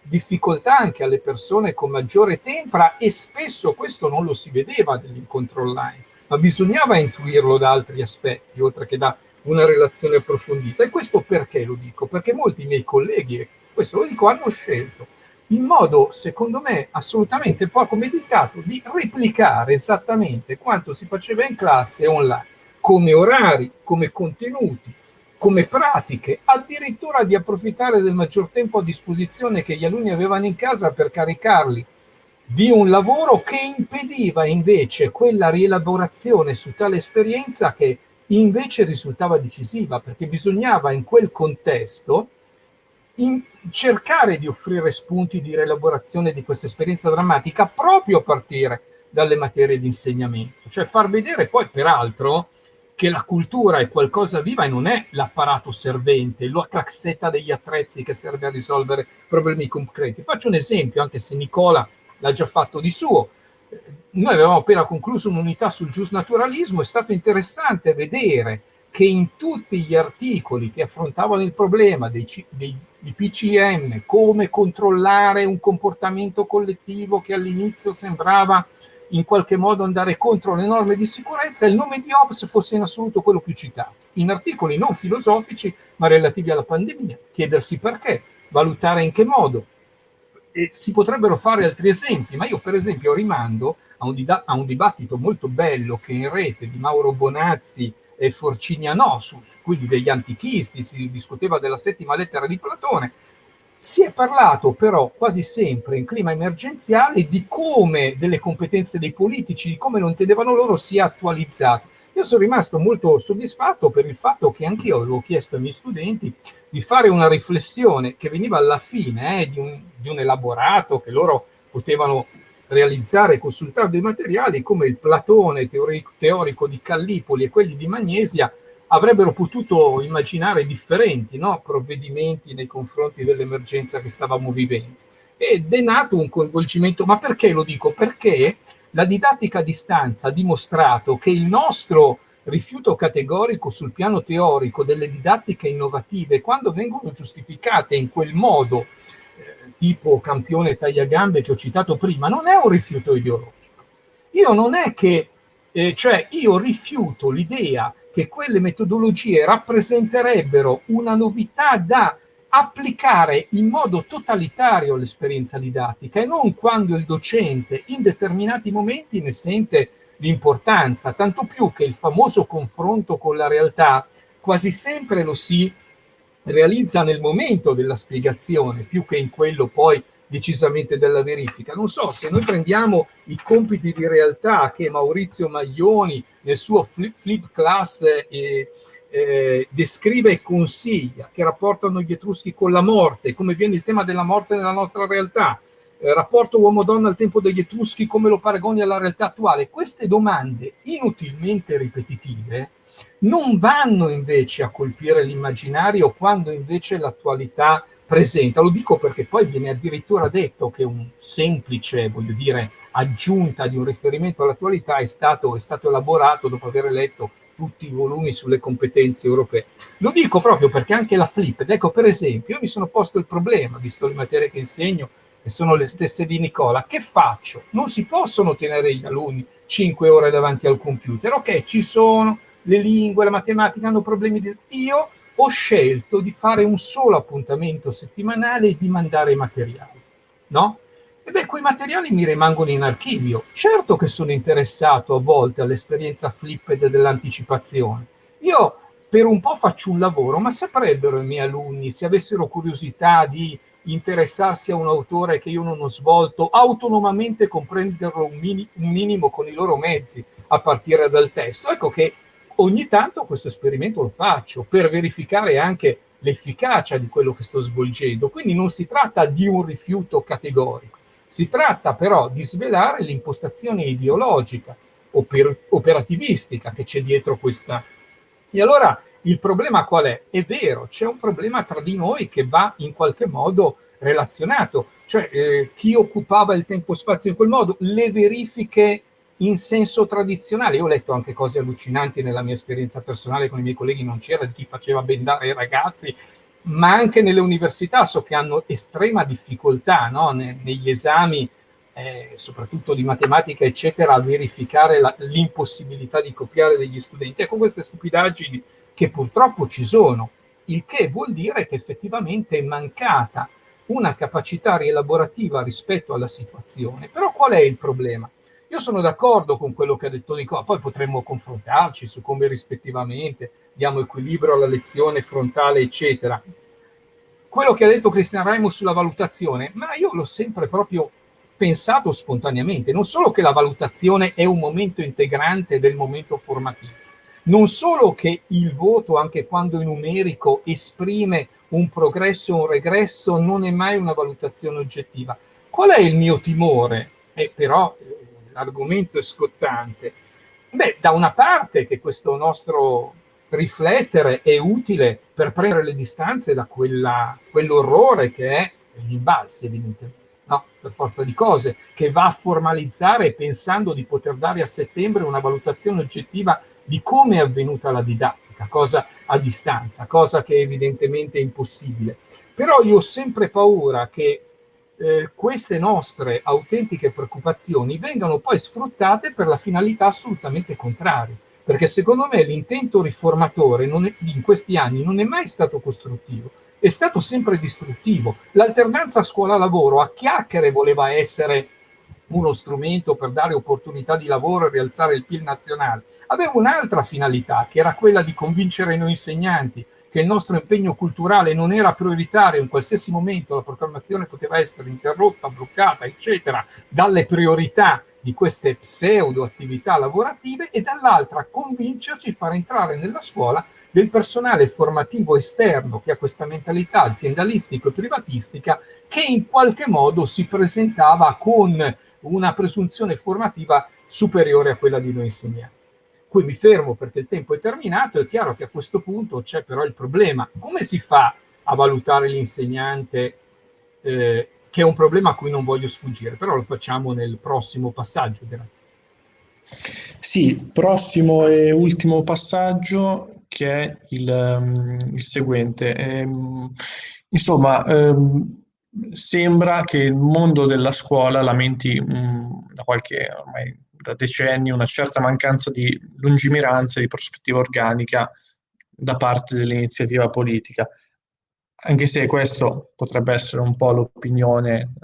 difficoltà anche alle persone con maggiore tempra e spesso questo non lo si vedeva nell'incontro online, ma bisognava intuirlo da altri aspetti, oltre che da una relazione approfondita. E questo perché lo dico? Perché molti miei colleghi, questo lo dico, hanno scelto in modo, secondo me, assolutamente poco meditato, di replicare esattamente quanto si faceva in classe online, come orari, come contenuti, come pratiche, addirittura di approfittare del maggior tempo a disposizione che gli alunni avevano in casa per caricarli di un lavoro che impediva invece quella rielaborazione su tale esperienza che invece risultava decisiva, perché bisognava in quel contesto cercare di offrire spunti di rielaborazione di questa esperienza drammatica proprio a partire dalle materie di insegnamento, cioè far vedere poi peraltro che la cultura è qualcosa viva e non è l'apparato servente, la classetta degli attrezzi che serve a risolvere problemi concreti. Faccio un esempio, anche se Nicola l'ha già fatto di suo noi avevamo appena concluso un'unità sul giusnaturalismo, è stato interessante vedere che in tutti gli articoli che affrontavano il problema dei, dei, dei PCM, come controllare un comportamento collettivo che all'inizio sembrava in qualche modo andare contro le norme di sicurezza, il nome di Hobbes fosse in assoluto quello più citato, in articoli non filosofici ma relativi alla pandemia, chiedersi perché, valutare in che modo, e si potrebbero fare altri esempi, ma io per esempio rimando a un, a un dibattito molto bello che in rete di Mauro Bonazzi e Forcinianò, su, su quelli degli antichisti, si discuteva della settima lettera di Platone, si è parlato però quasi sempre in clima emergenziale di come delle competenze dei politici, di come lo intendevano loro, sia attualizzato. Io sono rimasto molto soddisfatto per il fatto che anch'io avevo chiesto ai miei studenti di fare una riflessione che veniva alla fine eh, di, un, di, un, elaborato che loro potevano realizzare consultare dei materiali come il Platone teorico, teorico di Callipoli e quelli di Magnesia avrebbero potuto immaginare differenti no? provvedimenti nei confronti dell'emergenza che stavamo vivendo. Ed è nato un coinvolgimento, ma perché lo dico? Perché la didattica a distanza ha dimostrato che il nostro rifiuto categorico sul piano teorico delle didattiche innovative, quando vengono giustificate in quel modo, eh, tipo campione tagliagambe che ho citato prima, non è un rifiuto ideologico. Io non è che, eh, cioè io rifiuto l'idea che quelle metodologie rappresenterebbero una novità da applicare in modo totalitario l'esperienza didattica e non quando il docente in determinati momenti ne sente l'importanza, tanto più che il famoso confronto con la realtà quasi sempre lo si realizza nel momento della spiegazione, più che in quello poi decisamente della verifica. Non so, se noi prendiamo i compiti di realtà che Maurizio Maglioni nel suo flip, flip class eh, eh, descrive e consiglia, che rapportano gli Etruschi con la morte, come viene il tema della morte nella nostra realtà, eh, rapporto uomo-donna al tempo degli Etruschi, come lo paragoni alla realtà attuale. Queste domande inutilmente ripetitive non vanno invece a colpire l'immaginario quando invece l'attualità presenta. Lo dico perché poi viene addirittura detto che un semplice, voglio dire, aggiunta di un riferimento all'attualità è stato, è stato elaborato dopo aver letto tutti i volumi sulle competenze europee. Lo dico proprio perché anche la flip, ecco per esempio, io mi sono posto il problema, visto le materie che insegno, che sono le stesse di Nicola, che faccio? Non si possono tenere gli alunni 5 ore davanti al computer, ok, ci sono le lingue, la matematica hanno problemi di... Io ho scelto di fare un solo appuntamento settimanale e di mandare i materiali, no? E beh, quei materiali mi rimangono in archivio. Certo che sono interessato a volte all'esperienza flipped dell'anticipazione. Io per un po' faccio un lavoro, ma saprebbero i miei alunni, se avessero curiosità di interessarsi a un autore che io non ho svolto, autonomamente comprenderlo un, mini, un minimo con i loro mezzi, a partire dal testo. Ecco che ogni tanto questo esperimento lo faccio per verificare anche l'efficacia di quello che sto svolgendo. Quindi non si tratta di un rifiuto categorico, si tratta però di svelare l'impostazione ideologica, oper operativistica che c'è dietro questa. E allora il problema qual è? È vero, c'è un problema tra di noi che va in qualche modo relazionato, cioè eh, chi occupava il tempo-spazio in quel modo, le verifiche in senso tradizionale. Io ho letto anche cose allucinanti nella mia esperienza personale con i miei colleghi, non c'era di chi faceva bendare i ragazzi, ma anche nelle università so che hanno estrema difficoltà no? ne, negli esami, eh, soprattutto di matematica, eccetera, a verificare l'impossibilità di copiare degli studenti. Ecco, queste stupidaggini che purtroppo ci sono, il che vuol dire che effettivamente è mancata una capacità rielaborativa rispetto alla situazione. Però qual è il problema? Io sono d'accordo con quello che ha detto Nicola, poi potremmo confrontarci su come rispettivamente diamo equilibrio alla lezione frontale, eccetera. Quello che ha detto Cristian Raimo sulla valutazione, ma io l'ho sempre proprio pensato spontaneamente, non solo che la valutazione è un momento integrante del momento formativo, non solo che il voto, anche quando è numerico, esprime un progresso o un regresso, non è mai una valutazione oggettiva. Qual è il mio timore? Eh, però eh, l'argomento è scottante. Beh, da una parte che questo nostro riflettere è utile per prendere le distanze da quell'orrore che è gli imbalzi, evidentemente. No, per forza di cose, che va a formalizzare pensando di poter dare a settembre una valutazione oggettiva di come è avvenuta la didattica, cosa a distanza, cosa che evidentemente è impossibile. Però io ho sempre paura che eh, queste nostre autentiche preoccupazioni vengano poi sfruttate per la finalità assolutamente contraria, perché secondo me l'intento riformatore è, in questi anni non è mai stato costruttivo, è stato sempre distruttivo. L'alternanza scuola-lavoro a chiacchiere voleva essere uno strumento per dare opportunità di lavoro e rialzare il PIL nazionale, aveva un'altra finalità, che era quella di convincere noi insegnanti che il nostro impegno culturale non era prioritario, in qualsiasi momento la proclamazione poteva essere interrotta, bloccata, eccetera, dalle priorità di queste pseudo attività lavorative e dall'altra convincerci, far entrare nella scuola del personale formativo esterno che ha questa mentalità aziendalistica e privatistica che in qualche modo si presentava con una presunzione formativa superiore a quella di noi insegnanti. Qui mi fermo perché il tempo è terminato, è chiaro che a questo punto c'è però il problema. Come si fa a valutare l'insegnante, eh, che è un problema a cui non voglio sfuggire, però lo facciamo nel prossimo passaggio. Sì, prossimo e ultimo passaggio che è il, um, il seguente. Ehm, insomma, ehm, sembra che il mondo della scuola lamenti um, da qualche ormai da decenni una certa mancanza di lungimiranza e di prospettiva organica da parte dell'iniziativa politica. Anche se questo potrebbe essere un po' l'opinione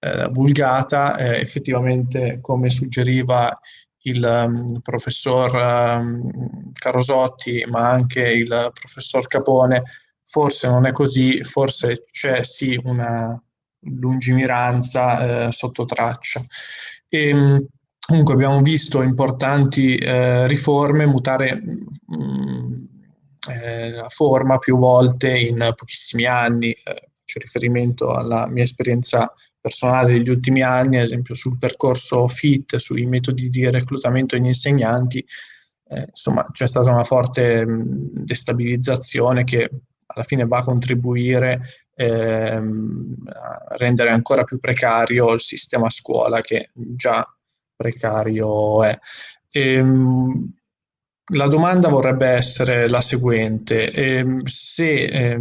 eh, vulgata, eh, effettivamente come suggeriva il um, professor um, Carosotti, ma anche il professor Capone, forse non è così, forse c'è sì una lungimiranza eh, sotto traccia. E, ehm, Comunque abbiamo visto importanti eh, riforme mutare mh, mm, eh, forma più volte in pochissimi anni. Eh, faccio riferimento alla mia esperienza personale degli ultimi anni, ad esempio sul percorso FIT, sui metodi di reclutamento degli insegnanti. Eh, insomma, c'è stata una forte mh, mm, destabilizzazione che alla fine va a contribuire ehm, a rendere ancora più precario il sistema scuola che già precario è. Ehm, la domanda vorrebbe essere la seguente, eh, se eh,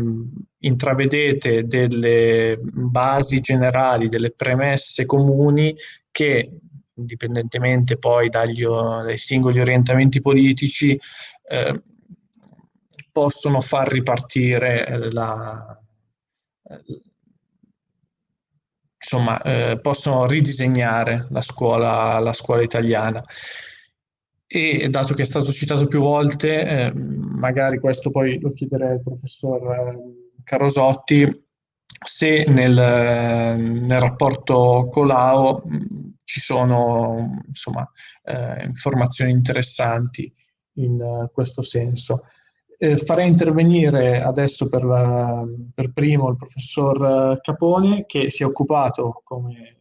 intravedete delle basi generali, delle premesse comuni che, indipendentemente poi dagli, dai singoli orientamenti politici, eh, possono far ripartire la, insomma, eh, possono ridisegnare la scuola, la scuola italiana. e dato che è stato citato più volte, eh, magari questo poi lo chiederei al professor eh, Carosotti, se nel, nel rapporto Colau ci sono insomma, eh, informazioni interessanti in uh, questo senso. Eh, farei intervenire adesso per, la, per, primo il professor Capone che si è occupato, come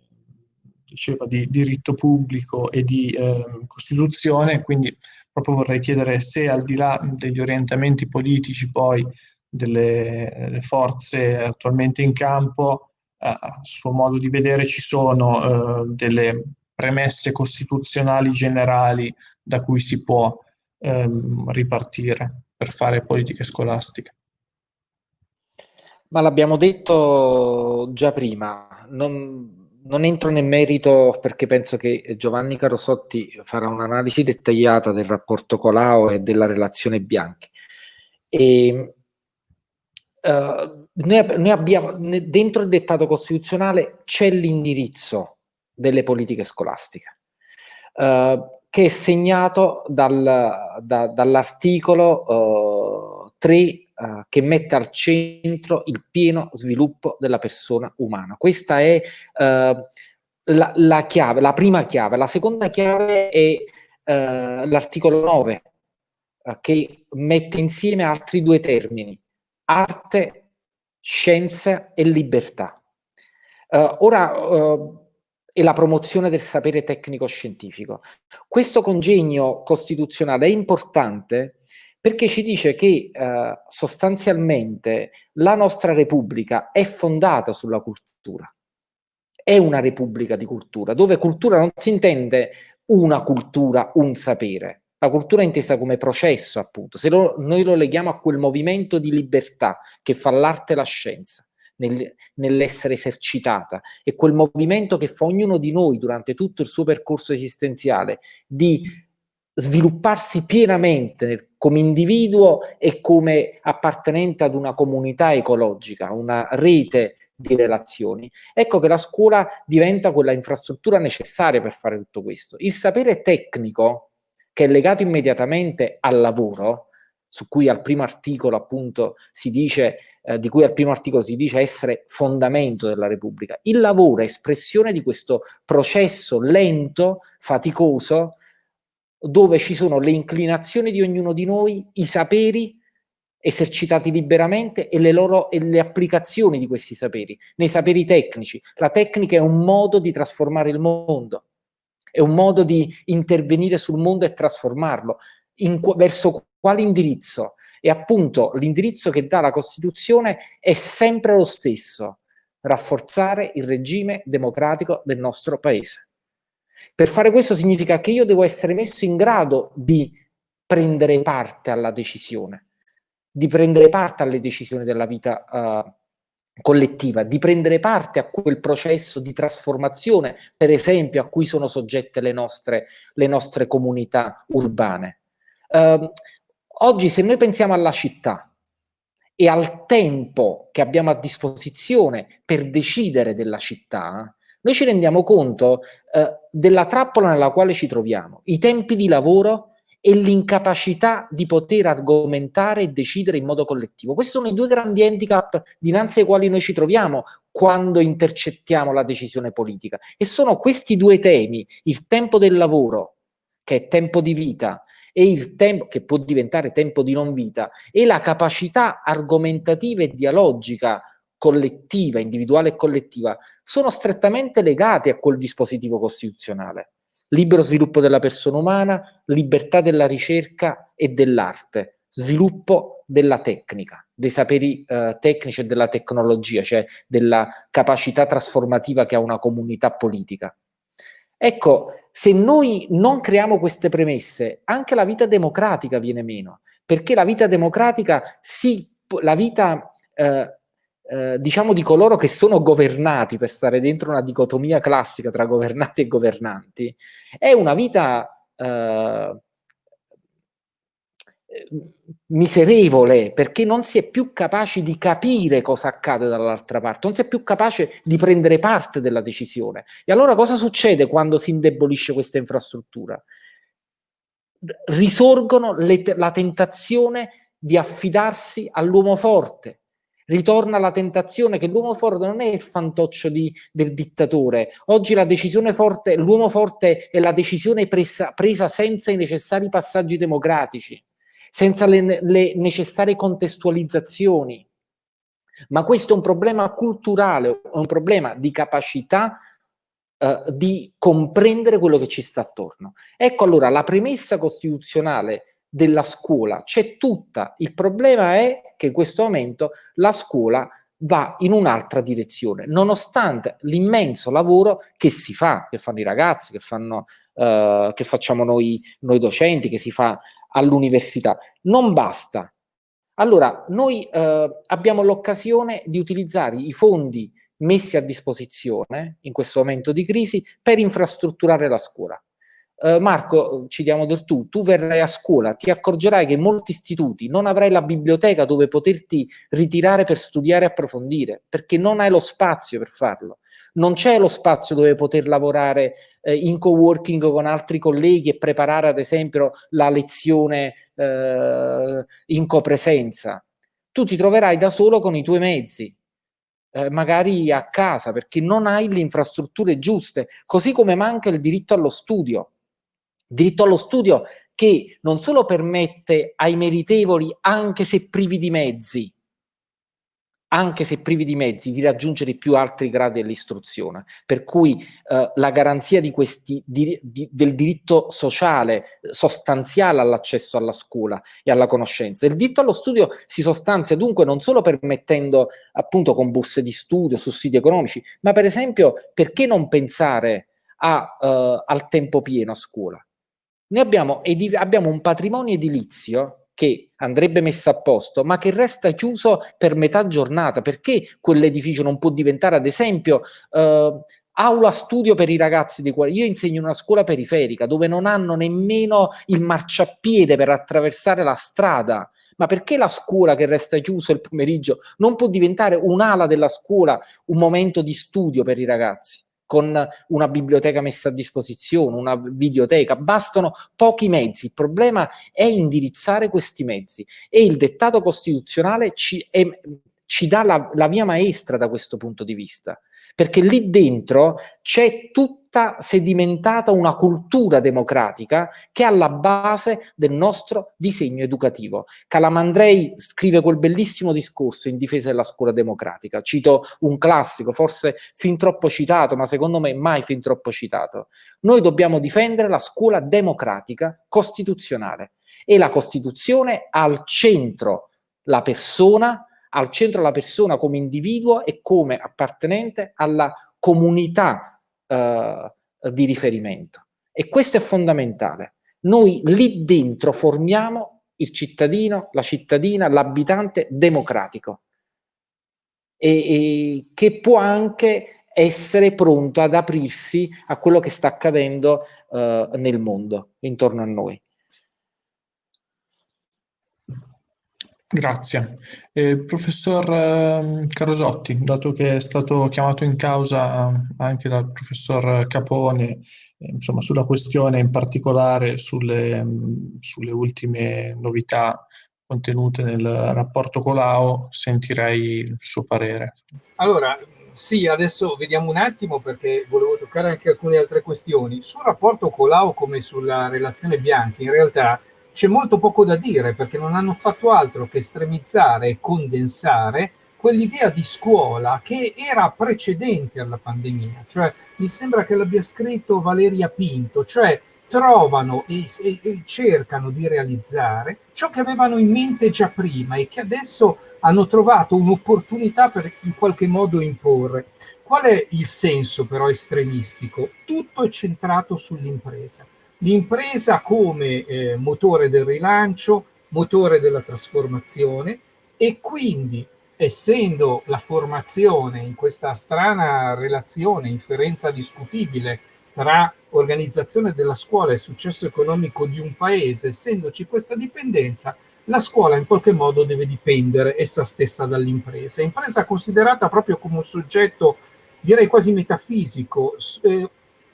diceva di diritto pubblico e di eh, Costituzione, quindi proprio vorrei chiedere se al di là degli orientamenti politici poi delle forze attualmente in campo, eh, a suo modo di vedere ci sono eh, delle premesse costituzionali generali da cui si può ehm, ripartire per fare politiche scolastiche. Ma l'abbiamo detto già prima, non, non entro nel merito perché penso che Giovanni Carosotti farà un'analisi dettagliata del rapporto Colau e della relazione Bianchi. E, uh, noi, noi, abbiamo, dentro il dettato costituzionale c'è l'indirizzo delle politiche scolastiche, uh, che è segnato dal, da, dall'articolo uh, 3 uh, che mette al centro il pieno sviluppo della persona umana. Questa è uh, la, la, chiave, la prima chiave. La seconda chiave è uh, l'articolo 9, che mette insieme altri due termini, arte, scienza e libertà. ora, e la promozione del sapere tecnico-scientifico. Questo congegno costituzionale è importante perché ci dice che eh, sostanzialmente la nostra Repubblica è fondata sulla cultura. È una Repubblica di cultura, dove cultura non si intende una cultura, un sapere. La cultura è intesa come processo, appunto. Se lo, noi lo leghiamo a quel movimento di libertà che fa l'arte e la scienza, nel, nell'essere esercitata, e quel movimento che fa ognuno di noi durante tutto il suo percorso esistenziale di svilupparsi pienamente come individuo e come appartenente ad una comunità ecologica, una rete di relazioni. Ecco che la scuola diventa quella infrastruttura necessaria per fare tutto questo. Il sapere tecnico, che è legato immediatamente al lavoro, su cui al primo articolo appunto si dice, eh, di cui al primo articolo si dice essere fondamento della Repubblica. Il lavoro è espressione di questo processo lento, faticoso, dove ci sono le inclinazioni di ognuno di noi, i saperi esercitati liberamente e le loro e le applicazioni di questi saperi, nei saperi tecnici. La tecnica è un modo di trasformare il mondo, è un modo di intervenire sul mondo e trasformarlo. In, verso quale indirizzo? E appunto l'indirizzo che dà la Costituzione è sempre lo stesso, rafforzare il regime democratico del nostro Paese. Per fare questo significa che io devo essere messo in grado di prendere parte alla decisione, di prendere parte alle decisioni della vita uh, collettiva, di prendere parte a quel processo di trasformazione, per esempio, a cui sono soggette le nostre, le nostre comunità urbane. Uh, oggi, se noi pensiamo alla città e al tempo che abbiamo a disposizione per decidere della città, noi ci rendiamo conto eh, della trappola nella quale ci troviamo, i tempi di lavoro e l'incapacità di poter argomentare e decidere in modo collettivo. Questi sono i due grandi handicap dinanzi ai quali noi ci troviamo quando intercettiamo la decisione politica. E sono questi due temi, il tempo del lavoro, che è tempo di vita, e il tempo, che può diventare tempo di non vita, e la capacità argomentativa e dialogica collettiva, individuale e collettiva, sono strettamente legati a quel dispositivo costituzionale. Libero sviluppo della persona umana, libertà della ricerca e dell'arte, sviluppo della tecnica, dei saperi eh, tecnici e della tecnologia, cioè della capacità trasformativa che ha una comunità politica. Ecco, se noi non creiamo queste premesse, anche la vita democratica viene meno, perché la vita democratica, sì, la vita eh, eh, diciamo di coloro che sono governati per stare dentro una dicotomia classica tra governati e governanti, è una vita eh, miserevole perché non si è più capaci di capire cosa accade dall'altra parte, non si è più capace di prendere parte della decisione. E allora cosa succede quando si indebolisce questa infrastruttura? risorgono le, la tentazione di affidarsi all'uomo forte, ritorna la tentazione che l'uomo forte non è il fantoccio di, del dittatore. Oggi la decisione forte, l'uomo forte è la decisione presa, presa, senza i necessari passaggi democratici, senza le, le necessarie contestualizzazioni. Ma questo è un problema culturale, è un problema di capacità eh, di comprendere quello che ci sta attorno. Ecco allora la premessa costituzionale della scuola c'è tutta, il problema è che in questo momento la scuola va in un'altra direzione, nonostante l'immenso lavoro che si fa, che fanno i ragazzi, che, fanno, uh, che facciamo noi, noi docenti, che si fa all'università. Non basta. Allora, noi uh, abbiamo l'occasione di utilizzare i fondi messi a disposizione in questo momento di crisi per infrastrutturare la scuola. Uh, Marco, ci diamo del tu, tu verrai a scuola, ti accorgerai che in molti istituti non avrai la biblioteca dove poterti ritirare per studiare e approfondire, perché non hai lo spazio per farlo. Non c'è lo spazio dove poter lavorare eh, in co-working con altri colleghi e preparare ad esempio la lezione eh, in copresenza. Tu ti troverai da solo con i tuoi mezzi, eh, magari a casa, perché non hai le infrastrutture giuste, così come manca il diritto allo studio Diritto allo studio che non solo permette ai meritevoli, anche se privi di mezzi, anche se privi di mezzi, di raggiungere più alti gradi dell'istruzione. Per cui eh, la garanzia di questi, di, di, del diritto sociale sostanziale all'accesso alla scuola e alla conoscenza. Il diritto allo studio si sostanzia dunque non solo permettendo appunto con borse di studio, sussidi economici, ma per esempio perché non pensare a, uh, al tempo pieno a scuola? Noi abbiamo, abbiamo un patrimonio edilizio che andrebbe messo a posto, ma che resta chiuso per metà giornata. Perché quell'edificio non può diventare, ad esempio, eh, aula studio per i ragazzi di quale io insegno in una scuola periferica dove non hanno nemmeno il marciapiede per attraversare la strada. Ma perché la scuola che resta chiusa il pomeriggio non può diventare un'ala della scuola, un momento di studio per i ragazzi? Con una biblioteca messa a disposizione, una videoteca, bastano pochi mezzi, il problema è indirizzare questi mezzi. E il dettato costituzionale ci, è, ci dà la, la via maestra da questo punto di vista. Perché lì dentro c'è tutta sedimentata una cultura democratica che è alla base del nostro disegno educativo. Calamandrei scrive quel bellissimo discorso in difesa della scuola democratica, cito un classico, forse fin troppo citato, ma secondo me mai fin troppo citato. Noi dobbiamo difendere la scuola democratica costituzionale e la Costituzione al centro la persona al centro la persona come individuo e come appartenente alla comunità eh, di riferimento. E questo è fondamentale. Noi lì dentro formiamo il cittadino, la cittadina, l'abitante democratico e, e che può anche essere pronto ad aprirsi a quello che sta accadendo eh, nel mondo intorno a noi. Grazie. Eh, professor eh, Carosotti, dato che è stato chiamato in causa anche dal professor Capone, eh, insomma, sulla questione in particolare sulle, sulle, ultime novità contenute nel rapporto Colau, sentirei il suo parere. Allora, sì, adesso vediamo un attimo perché volevo toccare anche alcune altre questioni. Sul rapporto Colau come sulla relazione Bianchi, in realtà c'è molto poco da dire perché non hanno fatto altro che estremizzare e condensare quell'idea di scuola che era precedente alla pandemia, cioè mi sembra che l'abbia scritto Valeria Pinto, cioè trovano e, e, e, cercano di realizzare ciò che avevano in mente già prima e che adesso hanno trovato un'opportunità per in qualche modo imporre. Qual è il senso però estremistico? Tutto è centrato sull'impresa l'impresa come eh, motore del rilancio, motore della trasformazione e quindi essendo la formazione in questa strana relazione, inferenza discutibile tra organizzazione della scuola e successo economico di un paese, essendoci questa dipendenza, la scuola in qualche modo deve dipendere essa stessa dall'impresa. Impresa considerata proprio come un soggetto, direi quasi metafisico, eh,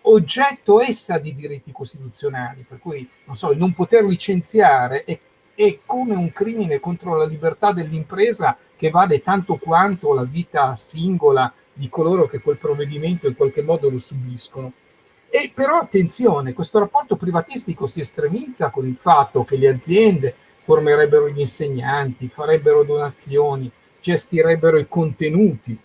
oggetto essa di diritti costituzionali, per cui non so, non poter licenziare è, è come un crimine contro la libertà dell'impresa che vale tanto quanto la vita singola di coloro che quel provvedimento in qualche modo lo subiscono. E però attenzione, questo rapporto privatistico si estremizza con il fatto che le aziende formerebbero gli insegnanti, farebbero donazioni, gestirebbero i contenuti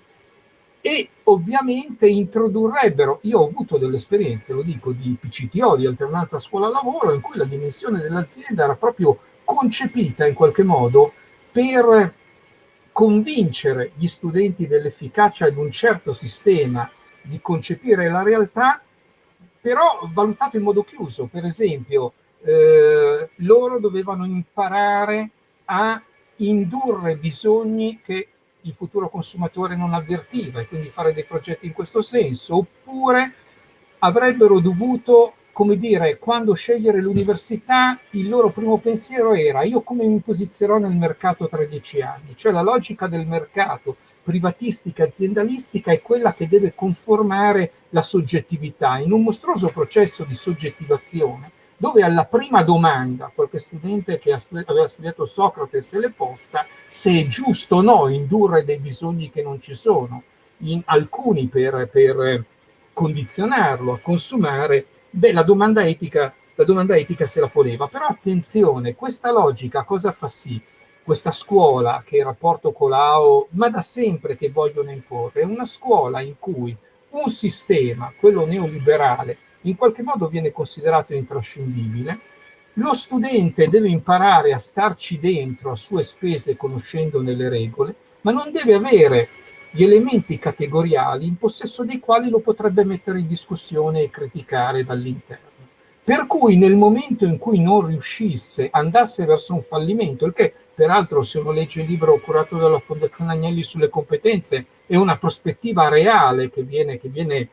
e ovviamente introdurrebbero, io ho avuto delle esperienze, lo dico, di PCTO, di alternanza scuola-lavoro, in cui la dimensione dell'azienda era proprio concepita in qualche modo per convincere gli studenti dell'efficacia di un certo sistema di concepire la realtà, però valutato in modo chiuso. Per esempio, eh, loro dovevano imparare a indurre bisogni che il futuro consumatore non avvertiva e quindi fare dei progetti in questo senso, oppure avrebbero dovuto, come dire, quando scegliere l'università, il loro primo pensiero era io come mi posizionerò nel mercato tra dieci anni, cioè la logica del mercato privatistica aziendalistica è quella che deve conformare la soggettività. In un mostruoso processo di soggettivazione dove alla prima domanda qualche studente che aveva studiato Socrate se l'è posta se è giusto o no indurre dei bisogni che non ci sono, in alcuni per, per condizionarlo a consumare, beh, la domanda, etica, la domanda etica se la poneva. Però attenzione, questa logica cosa fa sì? Questa scuola che il rapporto con l'AO, ma da sempre che vogliono imporre, è una scuola in cui un sistema, quello neoliberale, in qualche modo viene considerato intrascendibile, lo studente deve imparare a starci dentro a sue spese conoscendone le regole, ma non deve avere gli elementi categoriali in possesso dei quali lo potrebbe mettere in discussione e criticare dall'interno. Per cui nel momento in cui non riuscisse, andasse verso un fallimento, il che peraltro se uno legge il libro curato dalla Fondazione Agnelli sulle competenze è una prospettiva reale che viene, che viene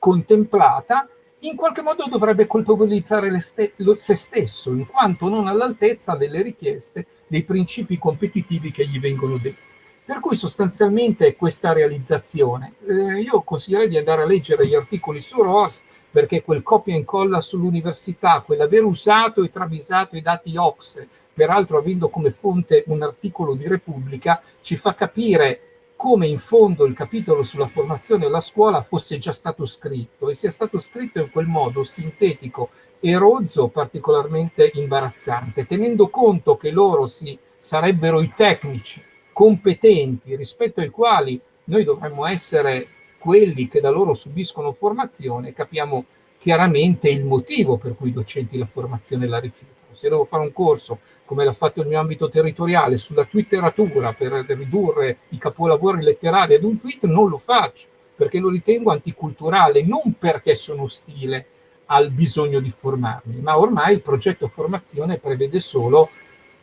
contemplata, in qualche modo dovrebbe colpevolizzare ste se stesso, in quanto non all'altezza delle richieste dei principi competitivi che gli vengono detti. Per cui sostanzialmente questa realizzazione, eh, io consiglierei di andare a leggere gli articoli su ROS, perché quel copia e incolla sull'università, quell'aver usato e travisato i dati OXE, peraltro avendo come fonte un articolo di Repubblica, ci fa capire come in fondo il capitolo sulla formazione alla scuola fosse già stato scritto e sia stato scritto in quel modo sintetico e rozzo particolarmente imbarazzante, tenendo conto che loro si, sarebbero i tecnici competenti rispetto ai quali noi dovremmo essere quelli che da loro subiscono formazione, capiamo chiaramente il motivo per cui i docenti la formazione la rifiutano. Se devo fare un corso come l'ha fatto il mio ambito territoriale, sulla twitteratura per ridurre i capolavori letterari ad un tweet, non lo faccio, perché lo ritengo anticulturale, non perché sono ostile al bisogno di formarmi, ma ormai il progetto formazione prevede solo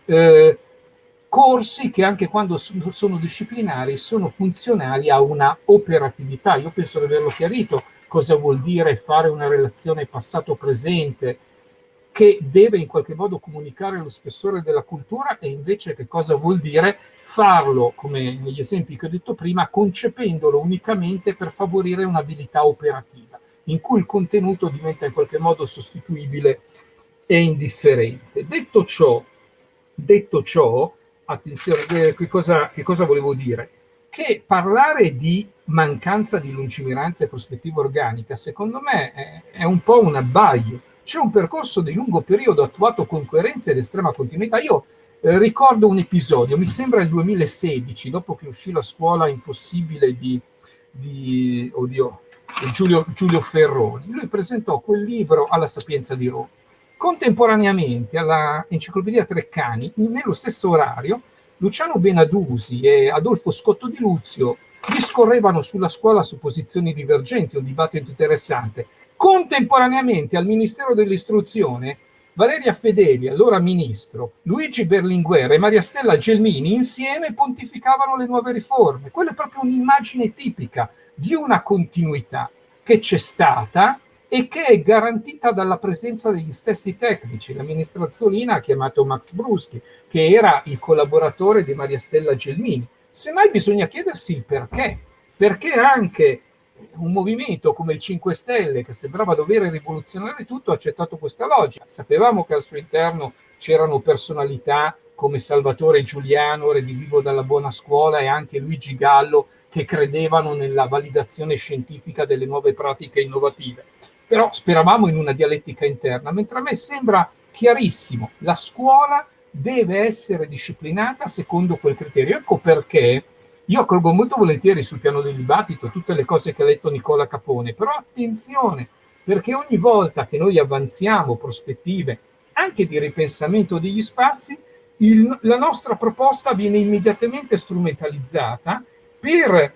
eh, corsi che anche quando sono disciplinari sono funzionali a una operatività. Io penso di averlo chiarito cosa vuol dire fare una relazione passato-presente, che deve in qualche modo comunicare lo spessore della cultura e invece che cosa vuol dire farlo, come negli esempi che ho detto prima, concependolo unicamente per favorire un'abilità operativa, in cui il contenuto diventa in qualche modo sostituibile e indifferente. Detto ciò, detto ciò attenzione, eh, che cosa, che cosa volevo dire? Che parlare di mancanza di lungimiranza e prospettiva organica, secondo me, è, è un po' un abbaglio c'è un percorso di lungo periodo attuato con coerenza ed estrema continuità. Io eh, ricordo un episodio, mi sembra il 2016, dopo che uscì la scuola impossibile di, di oddio, Giulio, Giulio Ferroni. Lui presentò quel libro alla Sapienza di Roma. Contemporaneamente alla Enciclopedia Treccani, nello stesso orario, Luciano Benadusi e Adolfo Scotto di Luzio discorrevano sulla scuola su posizioni divergenti, un dibattito interessante. Contemporaneamente al Ministero dell'Istruzione, Valeria Fedeli, allora ministro, Luigi Berlinguer e Maria Stella Gelmini insieme pontificavano le nuove riforme. Quella è proprio un'immagine tipica di una continuità che c'è stata e che è garantita dalla presenza degli stessi tecnici. La ministra Azzolina ha chiamato Max Bruschi, che era il collaboratore di Maria Stella Gelmini. Semmai bisogna chiedersi il perché. Perché anche un movimento come il 5 Stelle, che sembrava dover rivoluzionare tutto, ha accettato questa logica. Sapevamo che al suo interno c'erano personalità come Salvatore Giuliano, redivivo dalla buona scuola, e anche Luigi Gallo, che credevano nella validazione scientifica delle nuove pratiche innovative. Però speravamo in una dialettica interna, mentre a me sembra chiarissimo, la scuola deve essere disciplinata secondo quel criterio. Ecco perché io accolgo molto volentieri sul piano del dibattito tutte le cose che ha detto Nicola Capone, però attenzione, perché ogni volta che noi avanziamo prospettive anche di ripensamento degli spazi, il, la nostra proposta viene immediatamente strumentalizzata per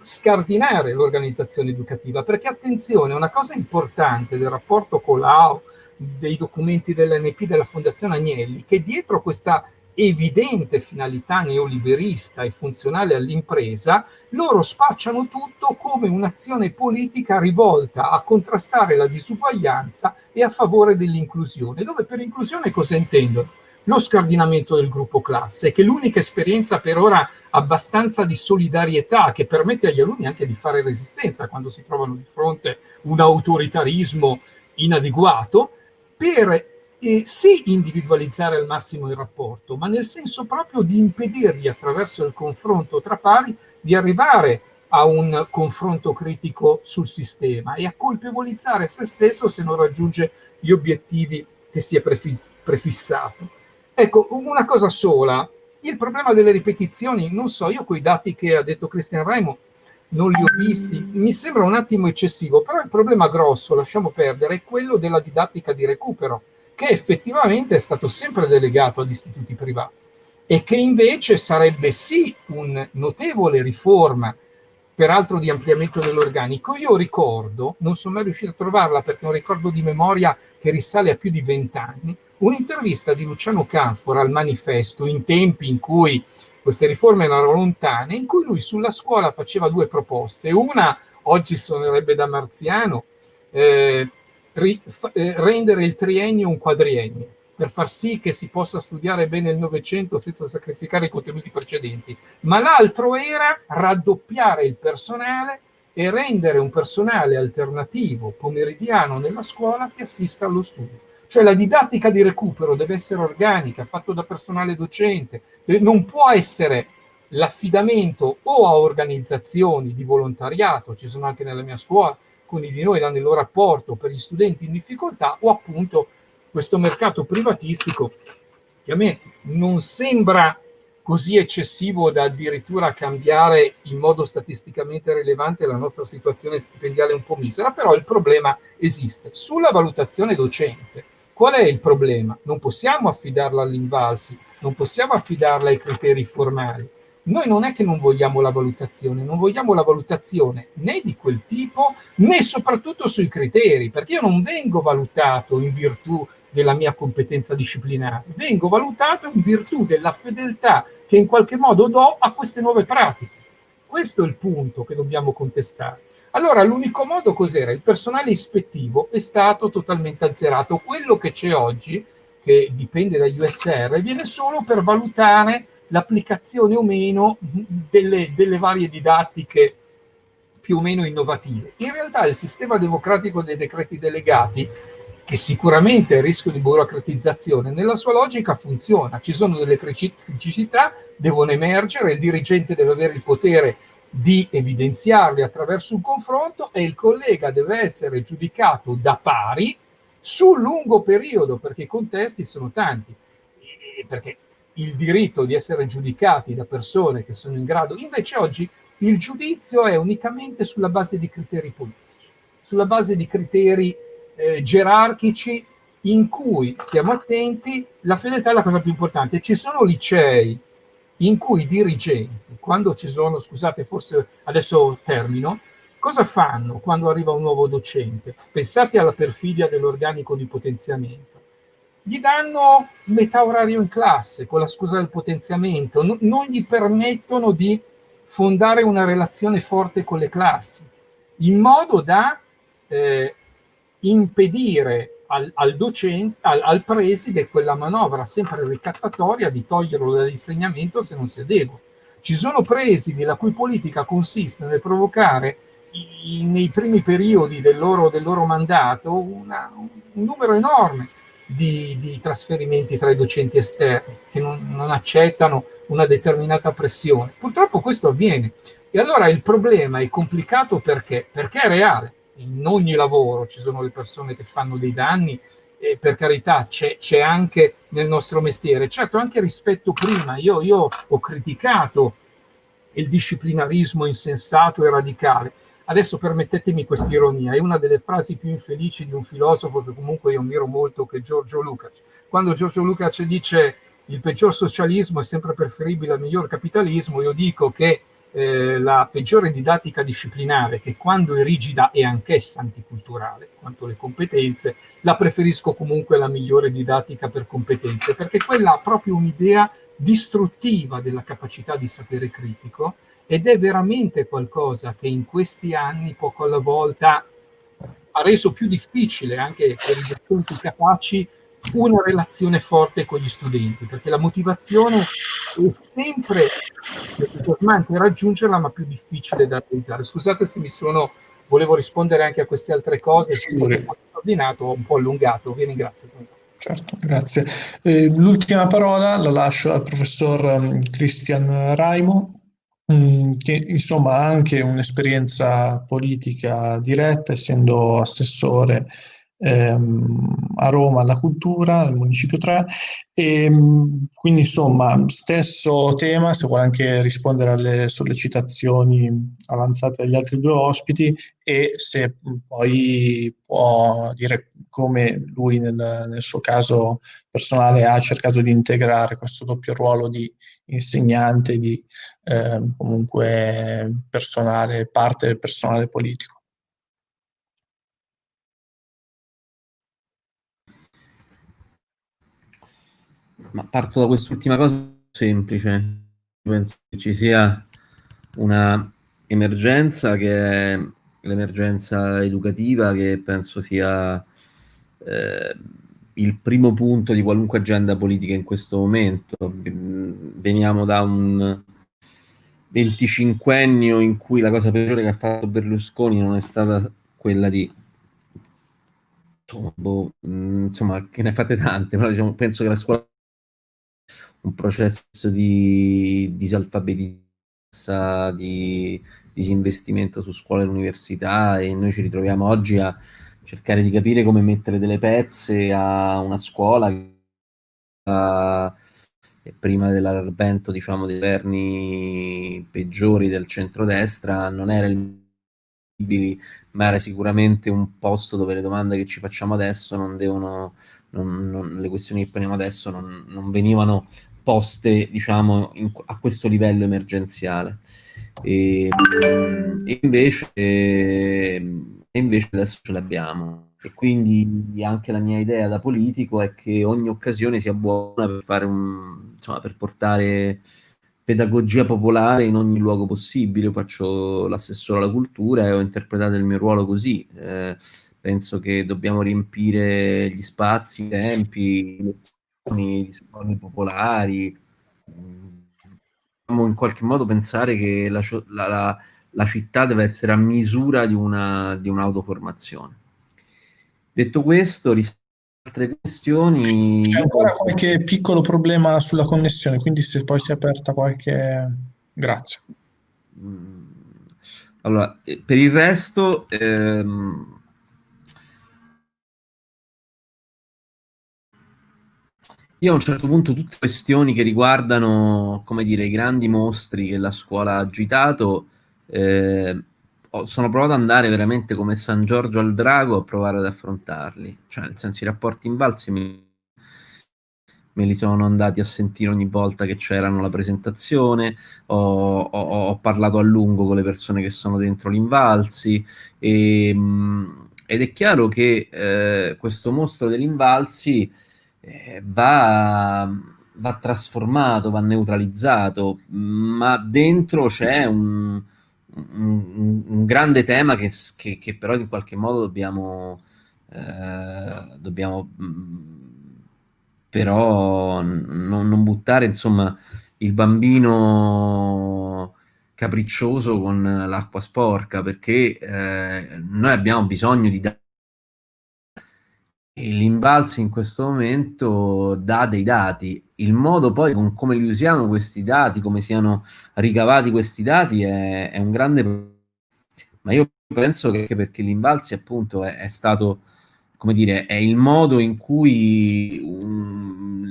scardinare l'organizzazione educativa, perché attenzione, una cosa importante del rapporto con l'AO, dei documenti dell'NP della Fondazione Agnelli, che dietro questa evidente finalità neoliberista e funzionale all'impresa, loro spacciano tutto come un'azione politica rivolta a contrastare la disuguaglianza e a favore dell'inclusione, dove per inclusione cosa intendono? Lo scardinamento del gruppo classe, che è l'unica esperienza per ora abbastanza di solidarietà che permette agli alunni anche di fare resistenza quando si trovano di fronte a un autoritarismo inadeguato, per eh, sì individualizzare al massimo il rapporto, ma nel senso proprio di impedirgli attraverso il confronto tra pari di arrivare a un confronto critico sul sistema e a colpevolizzare se stesso se non raggiunge gli obiettivi che si è prefissato. Ecco, una cosa sola, il problema delle ripetizioni, non so, io quei dati che ha detto Cristian Raimo non li ho visti, mi sembra un attimo eccessivo, però il problema grosso, lasciamo perdere, è quello della didattica di recupero, che effettivamente è stato sempre delegato ad istituti privati e che invece sarebbe sì un notevole riforma, peraltro di ampliamento dell'organico. Io ricordo, non sono mai riuscito a trovarla perché è un ricordo di memoria che risale a più di vent'anni, un'intervista di Luciano Canfora al manifesto in tempi in cui queste riforme erano lontane, in cui lui sulla scuola faceva due proposte. Una, oggi suonerebbe da marziano, eh, ri, eh, rendere il triennio un quadriennio, per far sì che si possa studiare bene il Novecento senza sacrificare i contenuti precedenti. Ma l'altro era raddoppiare il personale e rendere un personale alternativo pomeridiano nella scuola che assista allo studio. Cioè la didattica di recupero deve essere organica, fatto da personale docente, non può essere l'affidamento o a organizzazioni di volontariato, ci sono anche nella mia scuola, alcuni di noi danno il loro apporto per gli studenti in difficoltà, o appunto questo mercato privatistico che a me non sembra così eccessivo da addirittura cambiare in modo statisticamente rilevante la nostra situazione stipendiale un po' misera, però il problema esiste. Sulla valutazione docente, Qual è il problema? Non possiamo affidarla all'invalsi, non possiamo affidarla ai criteri formali. Noi non è che non vogliamo la valutazione, non vogliamo la valutazione né di quel tipo né soprattutto sui criteri, perché io non vengo valutato in virtù della mia competenza disciplinare, vengo valutato in virtù della fedeltà che in qualche modo do a queste nuove pratiche. Questo è il punto che dobbiamo contestare. Allora l'unico modo cos'era? Il personale ispettivo è stato totalmente azzerato. Quello che c'è oggi, che dipende dagli USR, viene solo per valutare l'applicazione o meno delle, delle varie didattiche più o meno innovative. In realtà il sistema democratico dei decreti delegati, che sicuramente è a rischio di burocratizzazione, nella sua logica funziona. Ci sono delle criticità, devono emergere, il dirigente deve avere il potere di evidenziarli attraverso un confronto e il collega deve essere giudicato da pari sul lungo periodo, perché i contesti sono tanti, perché il diritto di essere giudicati da persone che sono in grado, invece oggi il giudizio è unicamente sulla base di criteri politici, sulla base di criteri eh, gerarchici in cui, stiamo attenti, la fedeltà è la cosa più importante. Ci sono licei in cui i dirigenti, quando ci sono, scusate, forse adesso termino, cosa fanno quando arriva un nuovo docente? Pensate alla perfidia dell'organico di potenziamento. Gli danno metà orario in classe, con la scusa del potenziamento, no, non gli permettono di fondare una relazione forte con le classi, in modo da eh, impedire al, al, docente, al, al preside quella manovra sempre ricattatoria di toglierlo dall'insegnamento se non si adegua. Ci sono presidi la cui politica consiste nel provocare nei primi periodi del loro, del loro mandato una, un numero enorme di, di, trasferimenti tra i docenti esterni che non, non accettano una determinata pressione. Purtroppo questo avviene. E allora il problema è complicato perché? Perché è reale. In ogni lavoro ci sono le persone che fanno dei danni e per carità c'è anche nel nostro mestiere. Certo, anche rispetto prima, io, io ho criticato il disciplinarismo insensato e radicale. Adesso permettetemi questa ironia, è una delle frasi più infelici di un filosofo che comunque io ammiro molto, che è Giorgio Lukács. Quando Giorgio Lukács dice il peggior socialismo è sempre preferibile al miglior capitalismo, io dico che eh, la peggiore didattica disciplinare, che quando è rigida è anch'essa anticulturale, quanto le competenze, la preferisco comunque alla migliore didattica per competenze, perché quella ha proprio un'idea distruttiva della capacità di sapere critico ed è veramente qualcosa che in questi anni, poco alla volta, ha reso più difficile anche per i docenti capaci una relazione forte con gli studenti, perché la motivazione è sempre entusiasmante raggiungerla, ma più difficile da realizzare. Scusate se mi sono, volevo rispondere anche a queste altre cose, se sono un po' ordinato, un po' allungato, vi ringrazio. Certo, grazie. Eh, l'ultima parola la lascio al professor um, Christian Raimo, um, che insomma ha anche un'esperienza politica diretta, essendo assessore ehm, a Roma alla cultura, al Municipio 3, e ehm, quindi insomma stesso tema, se vuole anche rispondere alle sollecitazioni avanzate dagli altri due ospiti e se poi può dire come lui nel, nel suo caso personale ha cercato di integrare questo doppio ruolo di insegnante, di eh, comunque personale, parte del personale politico. Ma parto da quest'ultima cosa semplice. Penso che ci sia una emergenza che è l'emergenza educativa che penso sia eh, il primo punto di qualunque agenda politica in questo momento. Veniamo da un 25ennio in cui la cosa peggiore che ha fatto Berlusconi non è stata quella di boh, insomma che ne fate tante, però diciamo, penso che la scuola un processo di disalfabetizzazione, di disinvestimento su scuole e università e noi ci ritroviamo oggi a cercare di capire come mettere delle pezze a una scuola che prima dell'avvento diciamo dei governi peggiori del centrodestra non era il ma era sicuramente un posto dove le domande che ci facciamo adesso non devono, non, non, le questioni che poniamo adesso non, non venivano poste diciamo in, a questo livello emergenziale. E, invece, invece adesso ce l'abbiamo. E quindi anche la mia idea da politico è che ogni occasione sia buona per fare un insomma per portare pedagogia popolare in ogni luogo possibile. Io faccio l'assessore alla cultura e ho interpretato il mio ruolo così. Eh, penso che dobbiamo riempire gli spazi, i tempi, le di suoni popolari, dobbiamo in qualche modo pensare che la, la città deve essere a misura di, una, di un'autoformazione. Detto questo, rispetto altre questioni... C'è ancora qualche piccolo problema sulla connessione, quindi se poi si è aperta qualche... Grazie. Mm. Allora, eh, per il resto... Ehm Io a un certo punto tutte questioni che riguardano, come dire, i grandi mostri che la scuola ha agitato, eh, sono provato ad andare veramente come San Giorgio al drago a provare ad affrontarli. Cioè, nel senso, i rapporti invalsi mi, me li sono andati a sentire ogni volta che c'erano la presentazione, ho, ho, ho, parlato a lungo con le persone che sono dentro l'Invalsi e, ed è chiaro che eh, questo mostro dell'Invalsi eh, va, va, trasformato, va neutralizzato, ma dentro c'è un, un, un, grande tema che, che, che, però in qualche modo dobbiamo, eh, dobbiamo però non, non, buttare insomma il bambino capriccioso con l'acqua sporca, perché eh, noi abbiamo bisogno di dati. L'Invalsi in questo momento dà dei dati. Il modo poi con come li usiamo questi dati, come siano ricavati questi dati, è, è un grande. Ma io penso che perché l'Invalsi appunto è, è stato come dire, è il modo in cui um,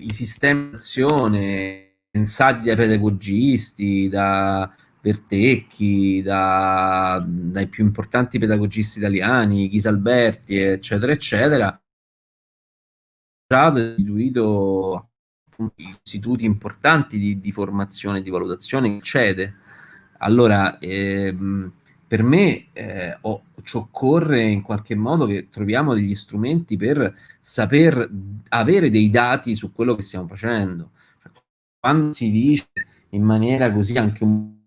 i sistemi di azione pensati dai pedagogisti, da Vertecchi, da, dai più importanti pedagogisti italiani, Ghisalberti, eccetera, eccetera, ha istituito istituti importanti di, di formazione di valutazione, cede. Allora, ehm, per me eh, oh, ci occorre in qualche modo che troviamo degli strumenti per saper avere dei dati su quello che stiamo facendo. Cioè, quando si dice in maniera così anche un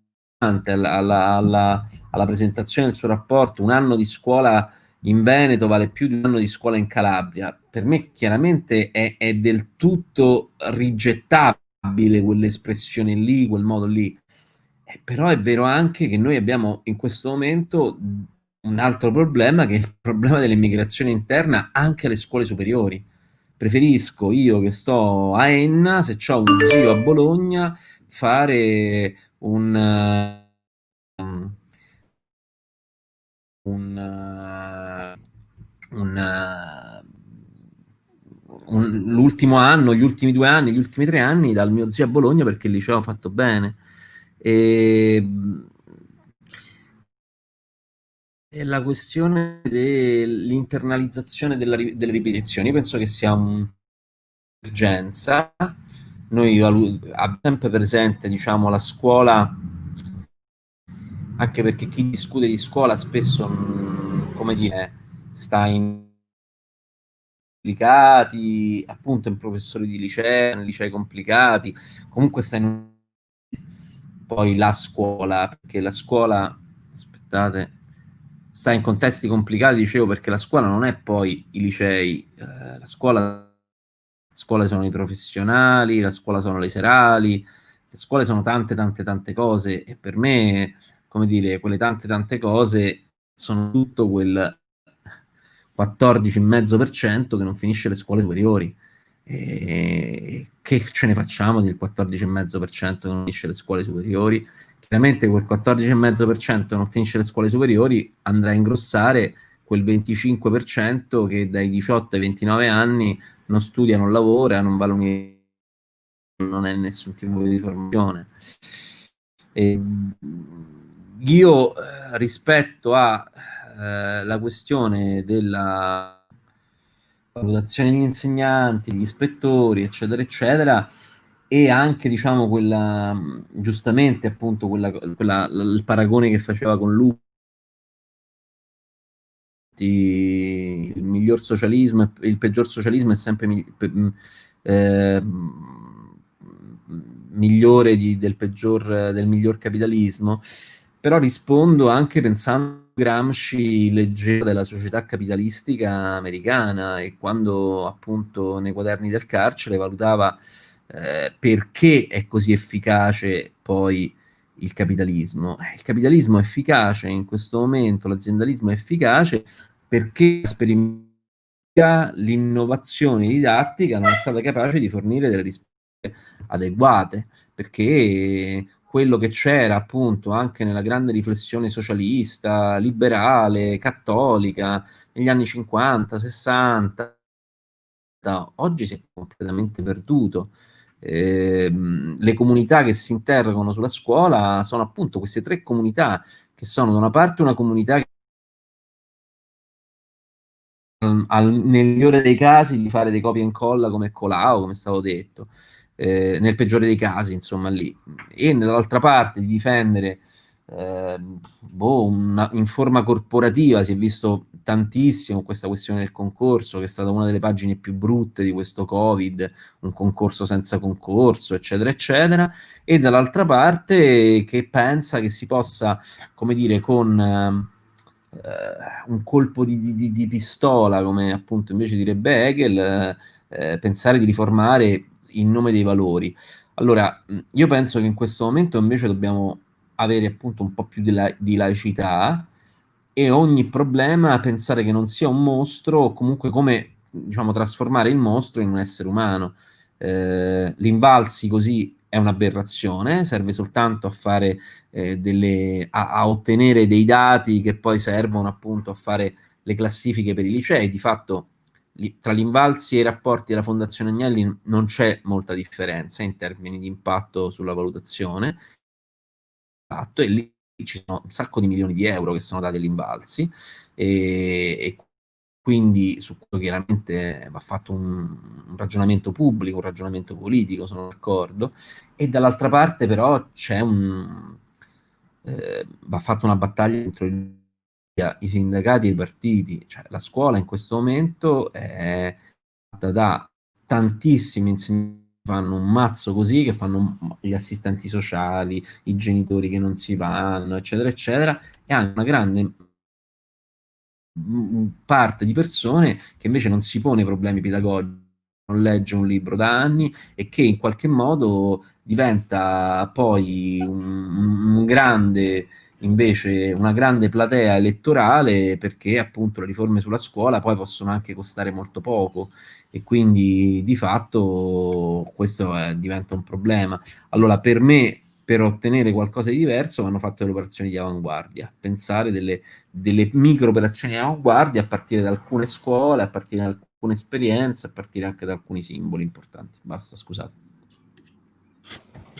alla, alla, alla, presentazione del suo rapporto. Un anno di scuola in Veneto vale più di un anno di scuola in Calabria, per me chiaramente è, è del tutto rigettabile quell'espressione lì, quel modo lì. Eh, però è vero anche che noi abbiamo in questo momento un altro problema che è il problema dell'immigrazione interna anche alle scuole superiori. Preferisco io che sto a Enna, se ho uno zio a Bologna, fare un, un, un, un l'ultimo anno, gli ultimi due anni, gli ultimi tre anni dal mio zio a Bologna perché il liceo ha fatto bene e, e la questione dell'internalizzazione delle ripetizioni, io penso che sia un'emergenza. Noi abbiamo sempre presente, diciamo, la scuola, anche perché chi discute di scuola spesso, come dire, sta in complicati, appunto in professori di liceo, in licei complicati, comunque sta in poi la scuola, perché la scuola, aspettate, sta in contesti complicati, dicevo, perché la scuola non è poi i licei, eh, la scuola, la scuola sono i professionali, la scuola sono le serali, le scuole sono tante, tante, tante cose e per me, come dire, quelle tante, tante cose sono tutto quel 14,5% che non finisce le scuole superiori. E che ce ne facciamo del 14,5% che non finisce le scuole superiori? Chiaramente quel 14,5% che non finisce le scuole superiori andrà a ingrossare quel 25% che dai 18 ai 29 anni non studia, non lavora, non va all'università, non è nessun tipo di formazione. E io eh, rispetto alla eh, questione della valutazione degli insegnanti, gli ispettori, eccetera, eccetera, e anche, diciamo, quella, giustamente, appunto, quella, quella, il paragone che faceva con lui, il miglior socialismo, il peggior socialismo è sempre eh, migliore di, del, peggior, del miglior capitalismo, però rispondo anche pensando Gramsci leggeva della società capitalistica americana e quando appunto nei quaderni del carcere valutava eh, perché è così efficace poi il capitalismo. Eh, il capitalismo è efficace in questo momento, l'aziendalismo è efficace perché l'innovazione didattica non è stata capace di fornire delle risposte adeguate, perché quello che c'era appunto anche nella grande riflessione socialista, liberale, cattolica, negli anni 50, 60, oggi si è completamente perduto. Eh, le comunità che si interrogano sulla scuola sono appunto queste tre comunità, che sono da una parte una comunità che al, nel migliore dei casi di fare dei copia e incolla come Colau, come stavo detto, eh, nel peggiore dei casi, insomma, lì. E dall'altra parte di difendere eh, boh, una, in forma corporativa si è visto tantissimo questa questione del concorso, che è stata una delle pagine più brutte di questo Covid, un concorso senza concorso, eccetera, eccetera, e dall'altra parte che pensa che si possa, come dire, con eh, un colpo di, di, di, pistola, come appunto invece direbbe Hegel, eh, pensare di riformare in nome dei valori. Allora, io penso che in questo momento invece dobbiamo avere appunto un po' più di, la, di laicità e ogni problema pensare che non sia un mostro o comunque come diciamo, trasformare il mostro in un essere umano. Eh, l'invalsi così è un'aberrazione, serve soltanto a fare eh, delle, a, a, ottenere dei dati che poi servono appunto a fare le classifiche per i licei. Di fatto li, tra l'invalsi e i rapporti della Fondazione Agnelli non c'è molta differenza in termini di impatto sulla valutazione. E lì ci sono un sacco di milioni di euro che sono dati agli invalsi e, e quindi su questo chiaramente va fatto un, un, ragionamento pubblico, un ragionamento politico, sono d'accordo, e dall'altra parte però c'è un... Eh, va fatta una battaglia dentro i sindacati e i partiti, cioè la scuola in questo momento è fatta da tantissimi insegnanti fanno un mazzo così, che fanno gli assistenti sociali, i genitori che non si vanno, eccetera, eccetera, e hanno una grande parte di persone che invece non si pone problemi pedagogici, non legge un libro da anni e che in qualche modo diventa poi un, un grande invece una grande platea elettorale perché appunto le riforme sulla scuola poi possono anche costare molto poco e quindi di fatto questo è, diventa un problema. Allora per me per ottenere qualcosa di diverso vanno fatte le operazioni di avanguardia, pensare delle, delle micro operazioni di avanguardia a partire da alcune scuole, a partire da alcune esperienze, a partire anche da alcuni simboli importanti. Basta, scusate.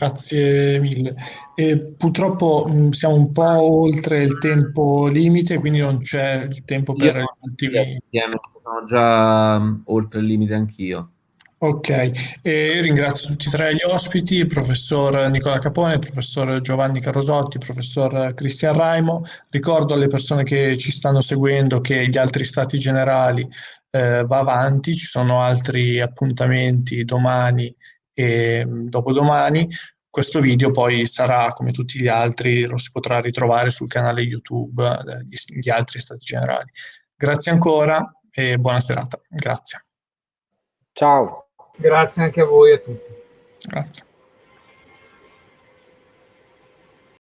Grazie mille. E purtroppo mh, siamo un po' oltre il tempo limite, quindi non c'è il tempo per Io, gli ultimi... Sono già oltre il limite anch'io. Ok, e ringrazio tutti e tre gli ospiti, il professor Nicola Capone, il professor Giovanni Carosotti, il professor Cristian Raimo. Ricordo alle persone che ci stanno seguendo che gli altri stati generali eh, va avanti, ci sono altri appuntamenti domani e dopodomani. Questo video poi sarà, come tutti gli altri, lo si potrà ritrovare sul canale YouTube degli altri stati generali. Grazie ancora e buona serata. Grazie. Ciao. Grazie anche a voi e a tutti. Grazie.